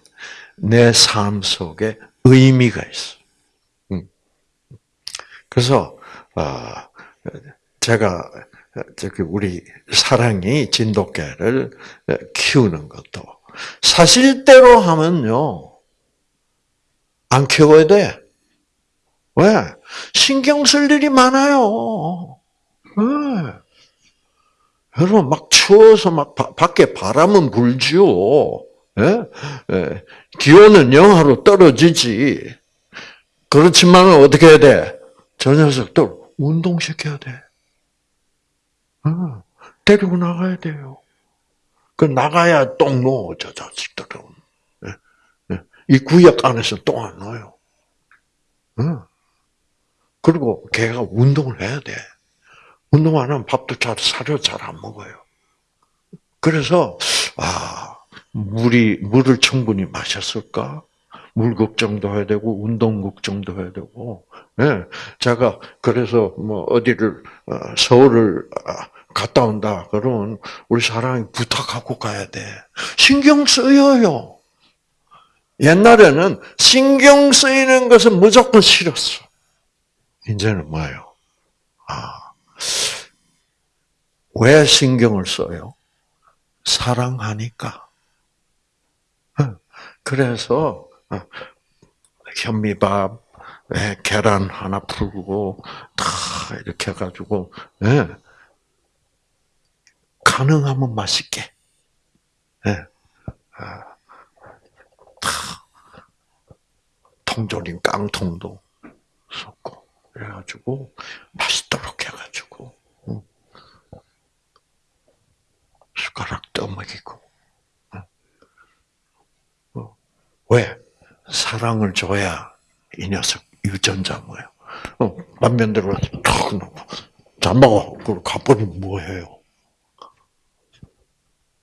내 삶 속에 의미가 있어. 음. 그래서 어, 제가 저기 우리 사랑이 진돗개를 키우는 것도 사실대로 하면요 안 키워야 돼. 왜? 신경 쓸 일이 많아요. 네. 여러분 막 추워서 막 바, 밖에 바람은 불지요. 예? 예. 기온은 영하로 떨어지지. 그렇지만 어떻게 해야 돼? 저 녀석들 운동시켜야 돼. 어, 데리고 나가야 돼요. 그 나가야 똥 넣어, 저 자식들은. 이 구역 안에서 똥안 넣어요. 어. 그리고 걔가 운동을 해야 돼. 운동 안 하면 밥도 잘, 사료 잘 안 먹어요. 그래서, 아, 물이, 물을 충분히 마셨을까? 물 걱정도 해야 되고, 운동 걱정도 해야 되고, 예. 제가, 그래서 뭐, 어디를, 어, 서울을 아, 갔다 온다. 그러면 우리 사랑이 부탁하고 가야 돼. 신경 쓰여요. 옛날에는 신경 쓰이는 것은 무조건 싫었어. 이제는 뭐예요? 아, 왜 신경을 써요? 사랑하니까. 어, 그래서 어, 현미밥, 예, 계란 하나 풀고 다 이렇게 해가지고 예, 가능하면 맛있게. 예, 아, 통조림 깡통도 섞고 그래가지고 맛있도록 해가지고 숟가락 떠먹이고 어. 왜 사랑을 줘야 이 녀석 유전자 뭐예요? 어, 만면대로 탁 놓고 잘 먹어. 그리고 가버리면 뭐해요?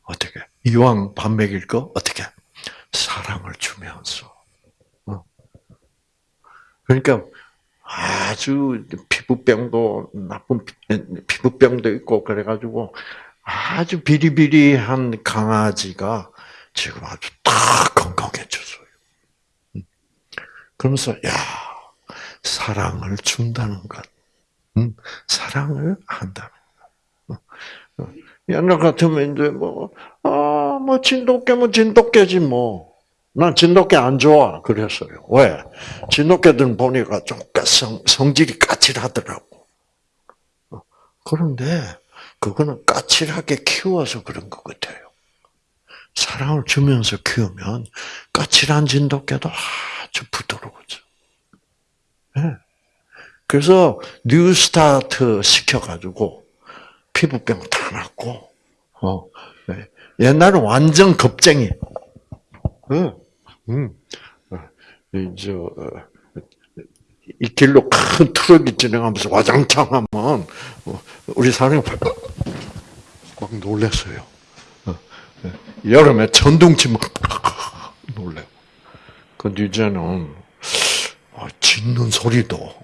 어떻게? 이왕 밥 먹일 거 어떻게? 사랑을 주면서. 어. 그러니까 아주 피부병도 나쁜 피- 피부병도 있고 그래가지고 아주 비리비리한 강아지가 지금 아주 다 건강해졌어요. 음. 그러면서 야 사랑을 준다는 것, 음, 사랑을 한다는 것. 어, 어. 옛날 같으면 이제 뭐, 아, 뭐, 진돗개면 진돗개지 뭐. 난 진돗개 안 좋아. 그랬어요. 왜? 진돗개들은 보니까 좀 성, 성질이 까칠하더라고. 어, 그런데, 그거는 까칠하게 키워서 그런 것 같아요. 사랑을 주면서 키우면 까칠한 진돗개도 아주 부드러워져. 네. 그래서 뉴스타트 시켜가지고 피부병 다 나았고, 어, 네. 옛날은 완전 겁쟁이. 응, 응. 이제 이 길로 큰 트럭이 지나가면서 와장창 하면 어, 우리 사람이 막 놀랐어요. 어, 네. 여름에 천둥치 막 놀래고. 근데 이제는 아, 짖는 소리도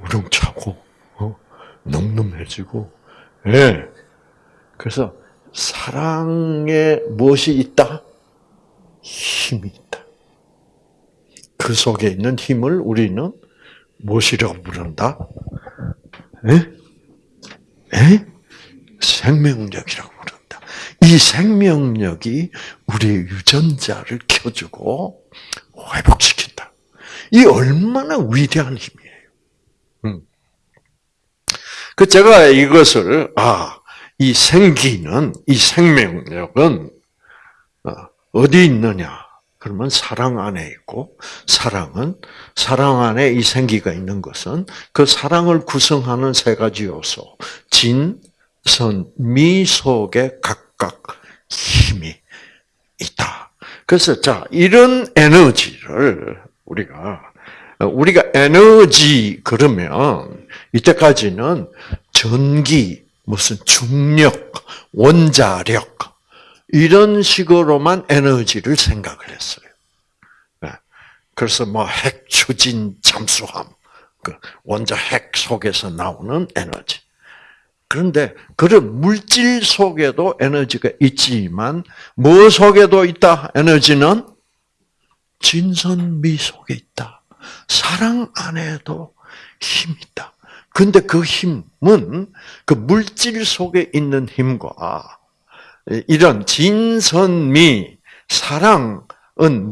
우렁차고 어? 늠름해지고 예. 그래서 사랑에 무엇이 있다? 힘이 있다. 그 속에 있는 힘을 우리는 무엇이라고 부른다? 에? 에? 생명력이라고 부른다. 이 생명력이 우리 유전자를 켜주고 회복시킨다. 이 얼마나 위대한 힘이에요. 음. 그 제가 이것을 아, 이 생기는 이 생명력은 어디 있느냐? 그러면 사랑 안에 있고 사랑은 사랑 안에 이 생기가 있는 것은 그 사랑을 구성하는 세 가지 요소 진, 선, 미 속에 각각 힘이 있다. 그래서 자 이런 에너지를 우리가 우리가 에너지 그러면 이때까지는 전기 무슨 중력, 원자력 이런 식으로만 에너지를 생각을 했어요. 네. 그래서 뭐 핵 추진 잠수함, 그 원자 핵 속에서 나오는 에너지. 그런데 그런 물질 속에도 에너지가 있지만 뭐 속에도 있다? 에너지는 진선미 속에 있다. 사랑 안에도 힘이 있다. 근데 그 힘 은 그 물질 속에 있는 힘과 이런 진선미, 사랑은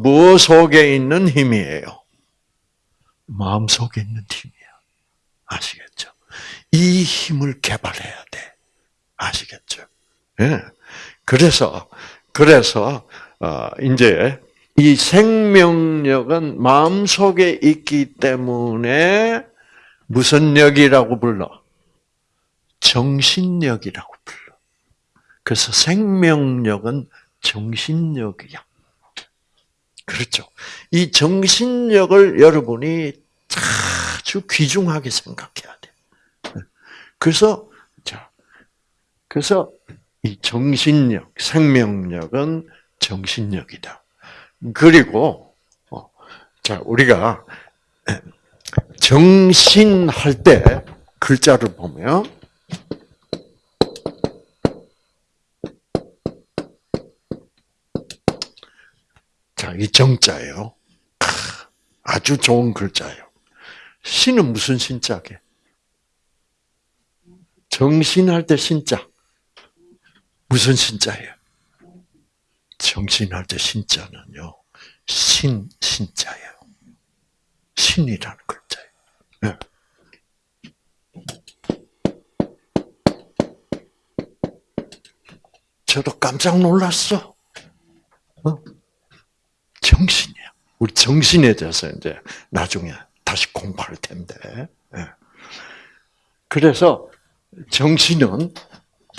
무엇 속에 있는 힘이에요? 마음 속에 있는 힘이야. 아시겠죠? 이 힘을 개발해야 돼. 아시겠죠? 예. 그래서, 그래서, 어, 이제, 이 생명력은 마음 속에 있기 때문에 무슨 력이라고 불러? 정신력이라고 불러. 그래서 생명력은 정신력이야. 그렇죠. 이 정신력을 여러분이 아주 귀중하게 생각해야 돼. 그래서, 자, 그래서 이 정신력, 생명력은 정신력이다. 그리고, 어, 자, 우리가 정신할 때 글자를 보면 자, 이 정자예요. 아주 좋은 글자예요. 신은 무슨 신자게? 정신할 때 신자. 무슨 신자예요? 정신할 때 신자는요. 신 신자예요. 신이라는 글 저도 깜짝 놀랐어. 어? 정신이야. 우리 정신에 대해서 이제 나중에 다시 공부할 텐데. 네. 그래서 정신은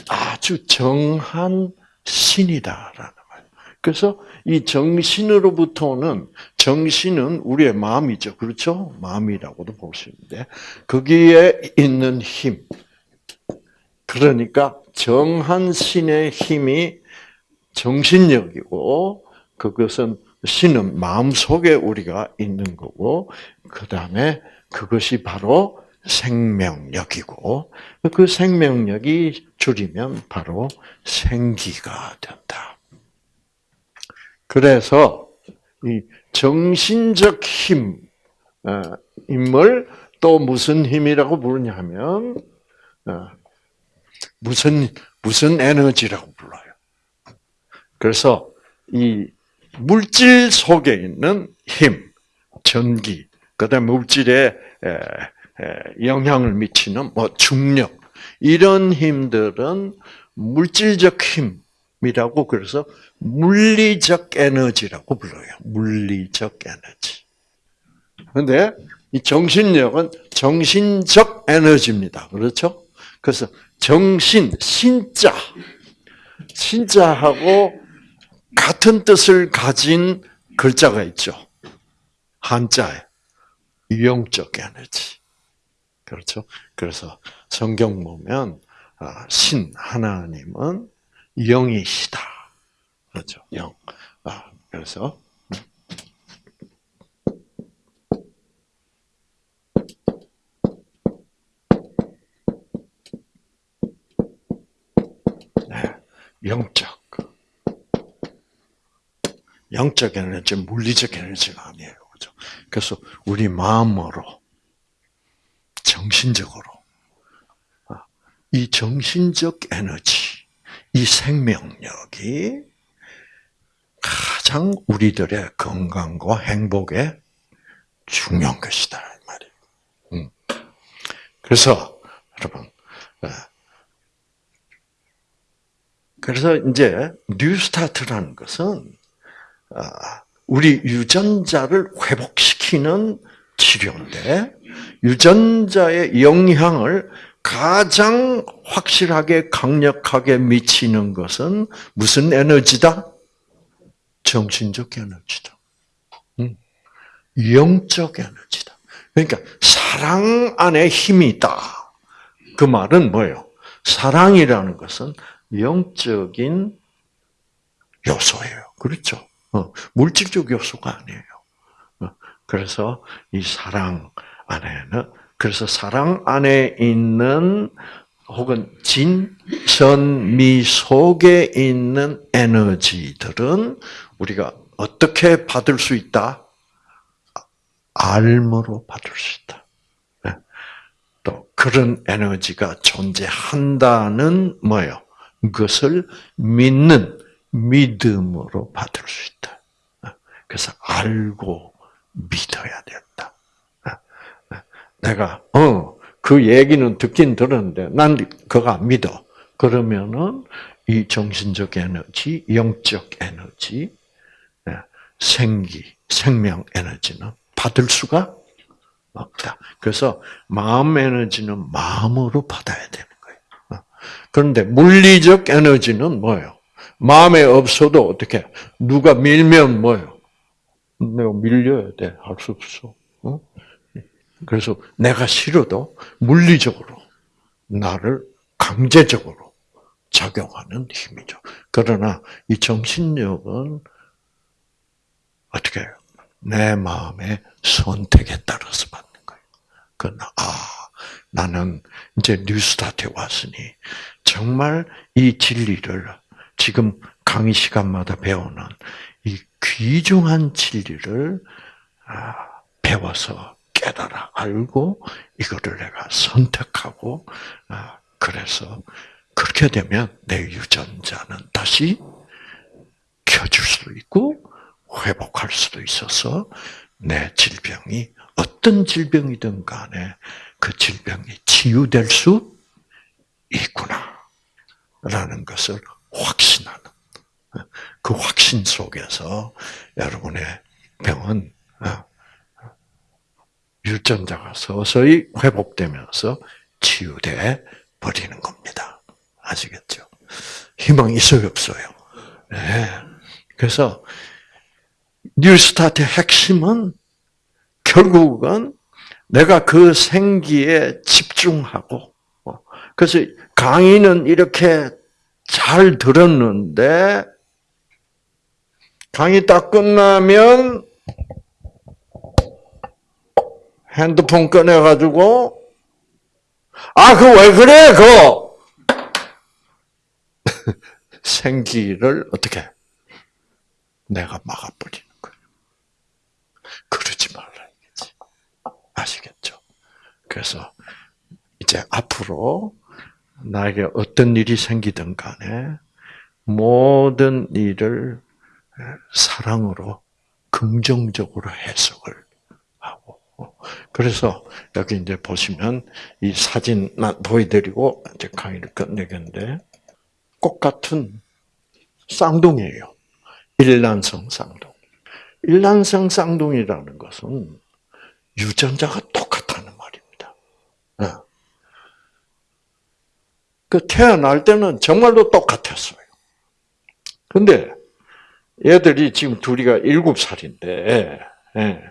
아주 정한 신이다라는 거예요. 그래서 이 정신으로부터는 정신은 우리의 마음이죠. 그렇죠? 마음이라고도 볼 수 있는데 거기에 있는 힘. 그러니까 정한 신의 힘이 정신력이고 그것은 신은 마음 속에 우리가 있는 거고 그 다음에 그것이 바로 생명력이고 그 생명력이 줄이면 바로 생기가 된다. 그래서 이 정신적 힘, 어, 힘을 또 무슨 힘이라고 부르냐면 어, 무슨 무슨 에너지라고 불러요. 그래서 이 물질 속에 있는 힘, 전기, 그다음 물질에 영향을 미치는 뭐 중력 이런 힘들은 물질적 힘이라고 그래서 물리적 에너지라고 불러요. 물리적 에너지. 그런데 이 정신력은 정신적 에너지입니다. 그렇죠? 그래서 정신, 신자, 신자하고 같은 뜻을 가진 글자가 있죠. 한자에 영적 에너지. 그렇죠? 그래서 성경 보면 아, 신 하나님은 영이시다. 그렇죠? 영. 아, 그래서 영적. 영적 에너지, 물리적 에너지가 아니에요. 그죠? 그래서 우리 마음으로, 정신적으로, 아, 이 정신적 에너지, 이 생명력이 가장 우리들의 건강과 행복에 중요한 것이다. 말이에요. 음. 그래서, 여러분, 아, 그래서 이제 뉴스타트라는 것은 아, 우리 유전자를 회복시키는 치료인데 유전자의 영향을 가장 확실하게 강력하게 미치는 것은 무슨 에너지다? 정신적 에너지다. 영적 에너지다. 그러니까 사랑 안에 힘이 있다. 그 말은 뭐예요? 사랑이라는 것은 영적인 요소예요. 그렇죠? 어, 물질적 요소가 아니에요. 어, 그래서 이 사랑 안에는 그래서 사랑 안에 있는 혹은 진, 선, 미 속에 있는 에너지들은 우리가 어떻게 받을 수 있다? 알므로 받을 수 있다. 네. 또 그런 에너지가 존재한다는 뭐예요? 그것을 믿는 믿음으로 받을 수 있다. 그래서 알고 믿어야 된다. 내가 어 그 얘기는 듣긴 들었는데 난 그거 안 믿어. 그러면은 이 정신적 에너지, 영적 에너지, 생기, 생명 에너지는 받을 수가 없다. 그래서 마음 에너지는 마음으로 받아야 거예요. 그런데 물리적 에너지는 뭐예요? 마음에 없어도 어떻게 누가 밀면 뭐요? 내가 밀려야 돼. 할 수 없어. 어? 그래서 내가 싫어도 물리적으로 나를 강제적으로 작용하는 힘이죠. 그러나 이 정신력은 어떻게 해요? 내 마음의 선택에 따라서 받는 거예요. 그러나 아 나는 이제 뉴스타트에 왔으니 정말 이 진리를 지금 강의 시간마다 배우는 이 귀중한 진리를 아, 배워서 깨달아 알고 이거를 내가 선택하고 아, 그래서 그렇게 되면 내 유전자는 다시 켜줄 수 있고 회복할 수도 있어서 내 질병이 어떤 질병이든 간에 그 질병이 치유될 수 있구나. 라는 것을 확신하는 그 확신 속에서 여러분의 병은 어, 유전자가 서서히 회복되면서 치유돼 버리는 겁니다. 아시겠죠? 희망이 있어요, 없어요? 네. 그래서 뉴스타트의 핵심은 결국은 내가 그 생기에 집중하고 어, 그래서 강의는 이렇게 잘 들었는데 강의 딱 끝나면 핸드폰 꺼내가지고, 아, 그 왜 그래, 그! 생기를 어떻게? 내가 막아버리는 거예요. 그러지 말라, 이거지. 아시겠죠? 그래서, 이제 앞으로, 나에게 어떤 일이 생기든 간에, 모든 일을 사랑으로, 긍정적으로 해석을 하고, 그래서 여기 이제 보시면 이 사진 보여드리고 이제 강의를 끝내겠는데 꽃 같은 쌍둥이에요. 일란성 쌍둥이. 일란성 쌍둥이라는 것은 유전자가 똑같다는 말입니다. 어. 그 태어날 때는 정말로 똑같았어요. 근데 얘들이 지금 둘이가 일곱 살인데, 예.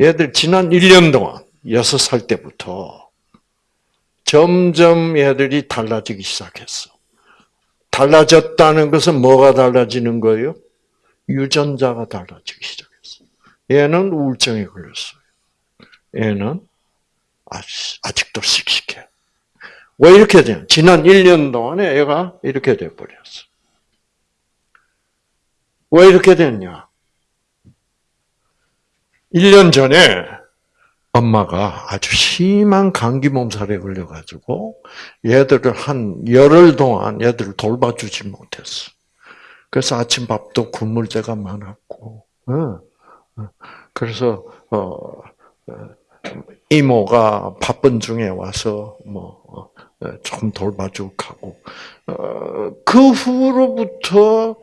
얘들 지난 1년 동안, 6살 때부터 점점 얘들이 달라지기 시작했어. 달라졌다는 것은 뭐가 달라지는 거예요? 유전자가 달라지기 시작했어. 얘는 우울증에 걸렸어요. 얘는 아직도 씩씩해. 왜 이렇게 되냐? 지난 1년 동안에 얘가 이렇게 돼버렸어. 왜 이렇게 됐냐? 1년 전에 엄마가 아주 심한 감기 몸살에 걸려가지고 얘들을 한 열흘 동안 얘들을 돌봐주지 못했어. 그래서 아침밥도 굶을 때가 많았고, 어, 어. 그래서 어, 이모가 바쁜 중에 와서 뭐 조금 돌봐주고 하고 그 후로부터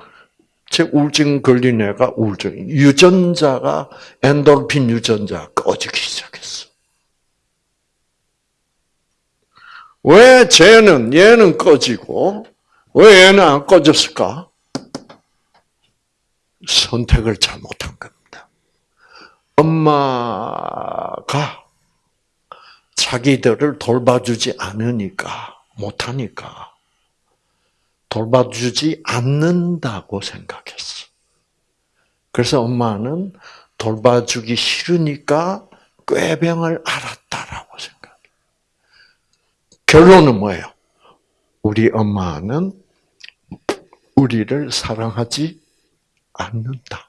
제 우울증 걸린 애가 우울증, 유전자가, 엔돌핀 유전자 꺼지기 시작했어. 왜 쟤는, 얘는 꺼지고, 왜 얘는 안 꺼졌을까? 선택을 잘못한 겁니다. 엄마가 자기들을 돌봐주지 않으니까, 못하니까, 돌봐주지 않는다고 생각했어. 그래서 엄마는 돌봐주기 싫으니까 꾀병을 알았다라고 생각해. 결론은 뭐예요? 우리 엄마는 우리를 사랑하지 않는다.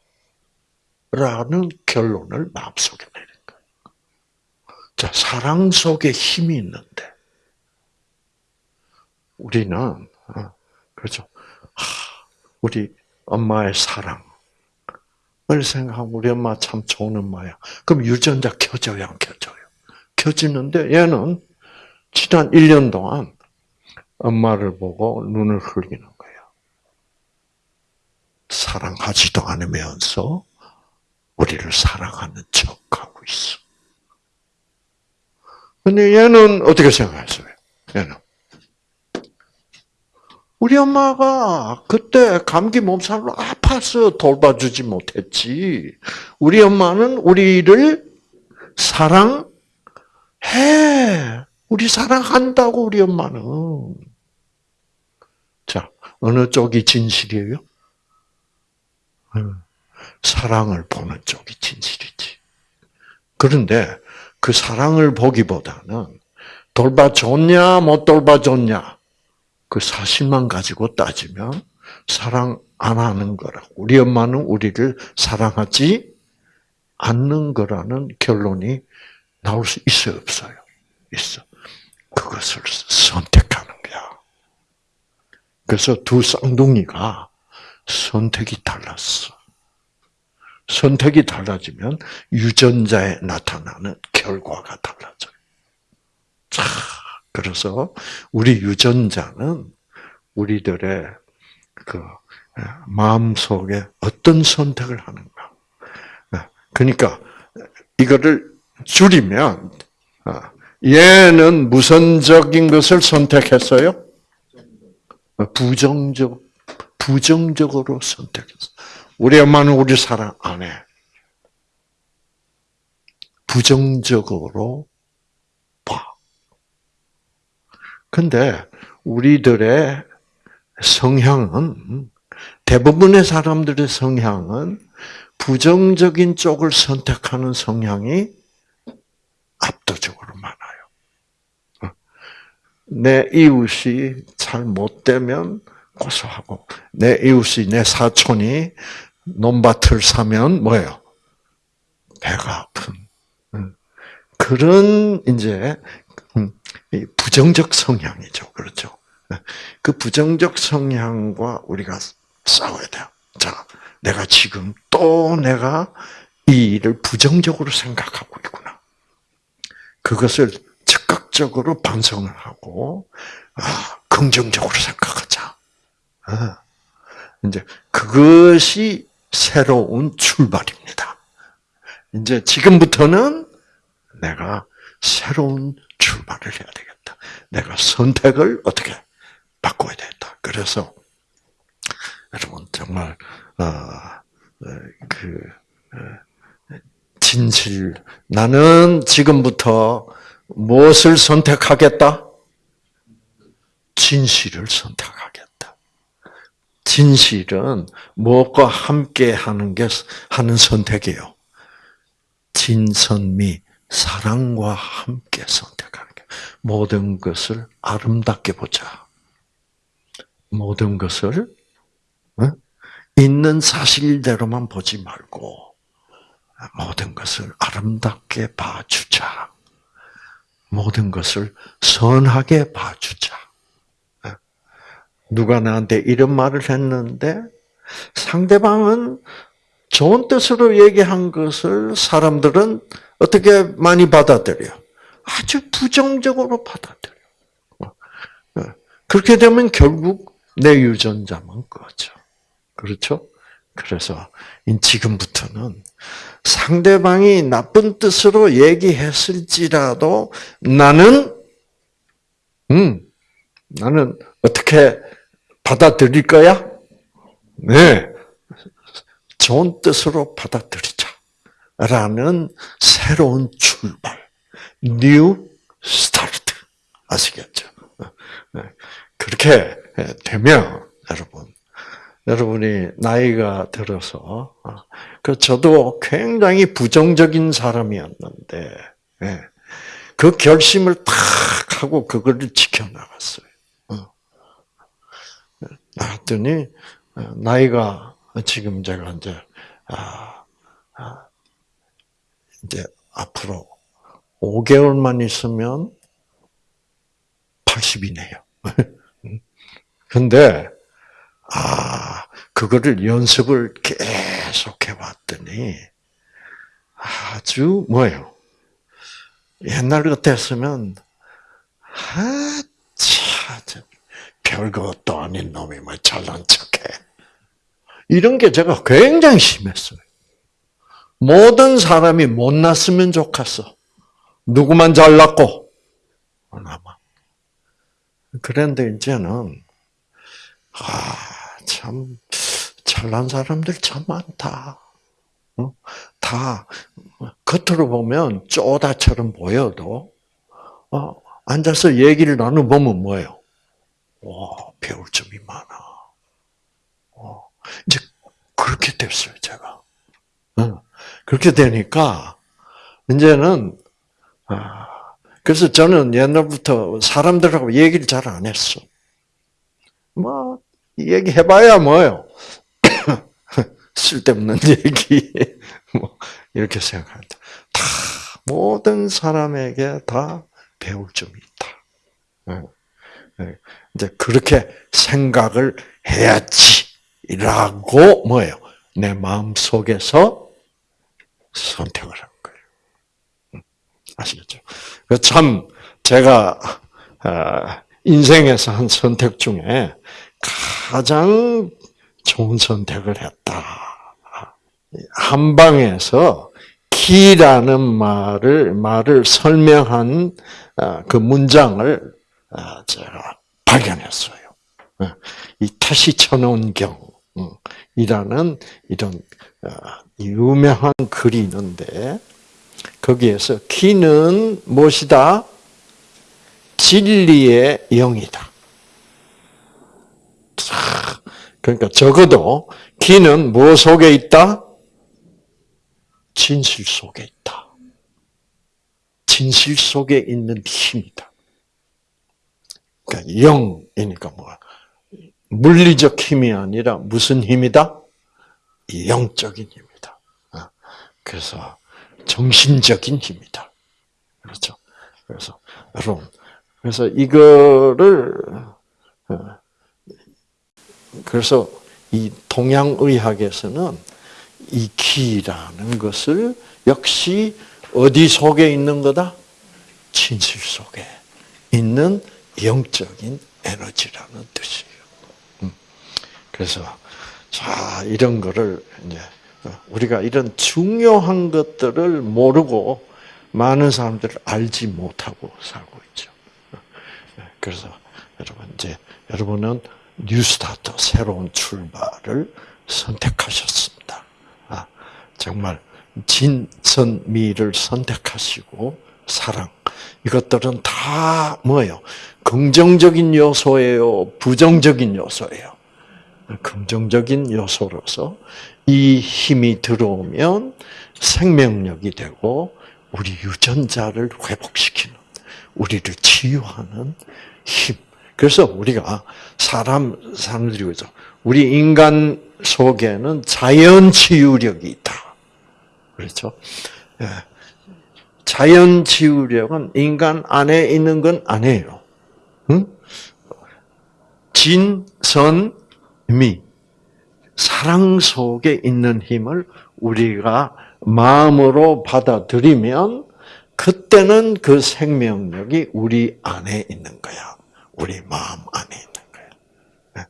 라는 결론을 마음속에 내린 거예요. 자, 사랑 속에 힘이 있는데, 우리는 어, 그렇죠. 우리 엄마의 사랑을 생각하면 우리 엄마 참 좋은 엄마야. 그럼 유전자 켜져요, 안 켜져요? 켜지는데 얘는 지난 1년 동안 엄마를 보고 눈을 흘리는 거예요. 사랑하지도 않으면서 우리를 사랑하는 척하고 있어. 근데 얘는 어떻게 생각했어요? 얘는 우리 엄마가 그때 감기 몸살로 아파서 돌봐주지 못했지. 우리 엄마는 우리를 사랑해. 우리 사랑한다고 우리 엄마는. 자, 어느 쪽이 진실이에요? 사랑을 보는 쪽이 진실이지. 그런데 그 사랑을 보기보다는 돌봐줬냐, 못 돌봐줬냐, 그 사실만 가지고 따지면 사랑 안 하는 거라고. 우리 엄마는 우리를 사랑하지 않는 거라는 결론이 나올 수 있어요, 없어요? 있어. 그것을 선택하는 거야. 그래서 두 쌍둥이가 선택이 달랐어. 선택이 달라지면 유전자에 나타나는 결과가 달라져요. 자, 그래서 우리 유전자는 우리들의 그 마음 속에 어떤 선택을 하는가. 그러니까 이거를 줄이면 얘는 무선적인 것을 선택했어요. 부정적 부정적으로 선택했어. 우리 엄마는 우리 사랑 안 해. 부정적으로 봐. 근데 우리들의 성향은 대부분의 사람들의 성향은 부정적인 쪽을 선택하는 성향이 압도적으로 많아요. 내 이웃이 잘 못되면 고소하고, 내 이웃이, 내 사촌이 논밭을 사면 뭐예요? 배가 아픈 그런 이제 음, 부정적 성향이죠. 그렇죠? 그 부정적 성향과 우리가 싸워야 돼요. 자, 내가 지금 또 내가 이 일을 부정적으로 생각하고 있구나. 그것을 즉각적으로 반성을 하고, 아, 긍정적으로 생각하자. 아, 이제 그것이 새로운 출발입니다. 이제 지금부터는 내가 새로운 출발을 해야 되겠다. 내가 선택을 어떻게 바꿔야 되겠다. 그래서 여러분 정말 어그 어, 진실 나는 지금부터 무엇을 선택하겠다? 진실을 선택하겠다. 진실은 무엇과 함께 하는 게 하는 선택이에요. 진선미 사랑과 함께 선택하는 게 모든 것을 아름답게 보자. 모든 것을 어? 있는 사실대로만 보지 말고 모든 것을 아름답게 봐주자. 모든 것을 선하게 봐주자. 어? 누가 나한테 이런 말을 했는데 상대방은 좋은 뜻으로 얘기한 것을 사람들은 어떻게 많이 받아들여? 아주 부정적으로 받아들여. 그렇게 되면 결국 내 유전자만 꺼져. 그렇죠? 그래서 지금부터는 상대방이 나쁜 뜻으로 얘기했을지라도 나는 음 나는 어떻게 받아들일 거야? 네. 좋은 뜻으로 받아들이자. 라는 새로운 출발. New Start. 아시겠죠? 네. 그렇게 되면, 여러분, 여러분이 나이가 들어서, 그 저도 굉장히 부정적인 사람이었는데, 예. 그 결심을 탁 하고 그거를 지켜나갔어요. 어. 나왔더니, 어, 나이가 지금 제가 이제, 아, 아, 이제 앞으로 5개월만 있으면 80이네요. 근데, 아, 그거를 연습을 계속 해왔더니, 아주, 뭐예요? 옛날 같았으면, 별것도 아닌 놈이 뭐 잘난 척해. 이런 게 제가 굉장히 심했어요. 모든 사람이 못났으면 좋겠어. 누구만 잘났고. 그런데 이제는, 아, 참, 잘난 사람들 참 많다. 어? 다, 겉으로 보면 쪼다처럼 보여도, 어, 앉아서 얘기를 나눠보면 뭐예요? 와, 배울 점이 많아. 어, 이제 그렇게 됐어요, 제가. 어, 그렇게 되니까, 이제는, 아, 그래서 저는 옛날부터 사람들하고 얘기를 잘 안 했어. 뭐, 얘기해봐야 뭐요? 쓸데없는 얘기. 뭐, 이렇게 생각한다. 다, 모든 사람에게 다 배울 점이 있다. 네. 네. 이제 그렇게 생각을 해야지라고 뭐예요? 내 마음 속에서 선택을 한 거예요. 음, 아시겠죠? 그참 제가 아, 인생에서 한 선택 중에 가장 좋은 선택을 했다. 한방에서 키라는 말을 말을 설명한 아, 그 문장을 아, 제가 발견했어요. 어, 이 타시천원경이라는 이런 어, 유명한 글이 있는데 거기에서 키는 무엇이다? 진리의 영이다. 그러니까 적어도 기는 무엇 속에 있다? 진실 속에 있다. 진실 속에 있는 힘이다. 그러니까 영이니까 뭐 물리적 힘이 아니라 무슨 힘이다? 영적인 힘이다. 어, 그래서 정신적인 힘이다. 그렇죠. 그래서 여러분, 그래서 이거를 어, 그래서 이 동양의학에서는 이 기라는 것을 역시 어디 속에 있는 거다? 진실 속에 있는 영적인 에너지라는 뜻이에요. 음. 그래서 자 이런 거를 이제 우리가 이런 중요한 것들을 모르고 많은 사람들을 알지 못하고 살고 있죠. 그래서 여러분 이제 여러분은 뉴스타트 새로운 출발을 선택하셨습니다. 아, 정말 진선미를 선택하시고 사랑 이것들은 다 뭐예요? 긍정적인 요소예요, 부정적인 요소예요. 긍정적인 요소로서 이 힘이 들어오면 생명력이 되고 우리 유전자를 회복시키는 우리를 치유하는 힘. 그래서 우리가 사람 사람들이 그죠. 우리 인간 속에는 자연 치유력이 있다. 그렇죠? 예. 자연 치유력은 인간 안에 있는 건 아니에요. 응? 진, 선, 미. 사랑 속에 있는 힘을 우리가 마음으로 받아들이면 그때는 그 생명력이 우리 안에 있는 거야. 우리 마음 안에 있는 거야. 네.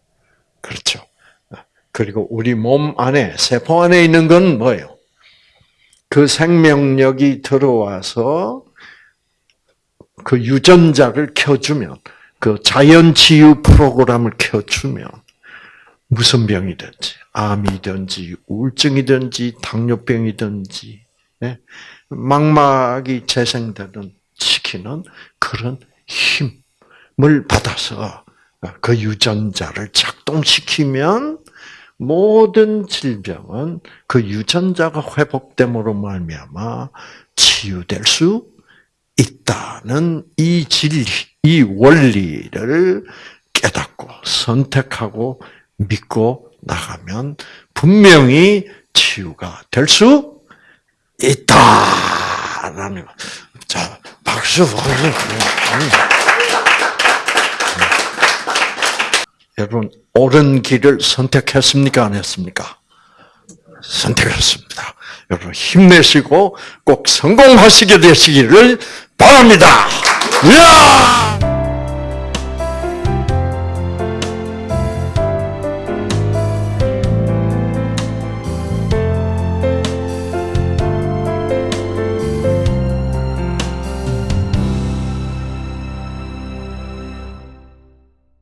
그렇죠. 그리고 우리 몸 안에, 세포 안에 있는 건 뭐예요? 그 생명력이 들어와서 그 유전자를 켜주면, 그 자연치유 프로그램을 켜주면, 무슨 병이든지, 암이든지, 우울증이든지, 당뇨병이든지, 예? 망막이 재생되는 시키는 그런 힘을 받아서 그 유전자를 작동시키면 모든 질병은 그 유전자가 회복됨으로 말미암아 치유될 수 있다는 이 진리, 이 원리를 깨닫고 선택하고 믿고 나가면 분명히 치유가 될 수 있다 라는 거. 자, 박수, 박수. 여러분, 옳은 길을 선택했습니까? 안 했습니까? 선택했습니다. 여러분, 힘내시고 꼭 성공하시게 되시기를 바랍니다. 이야!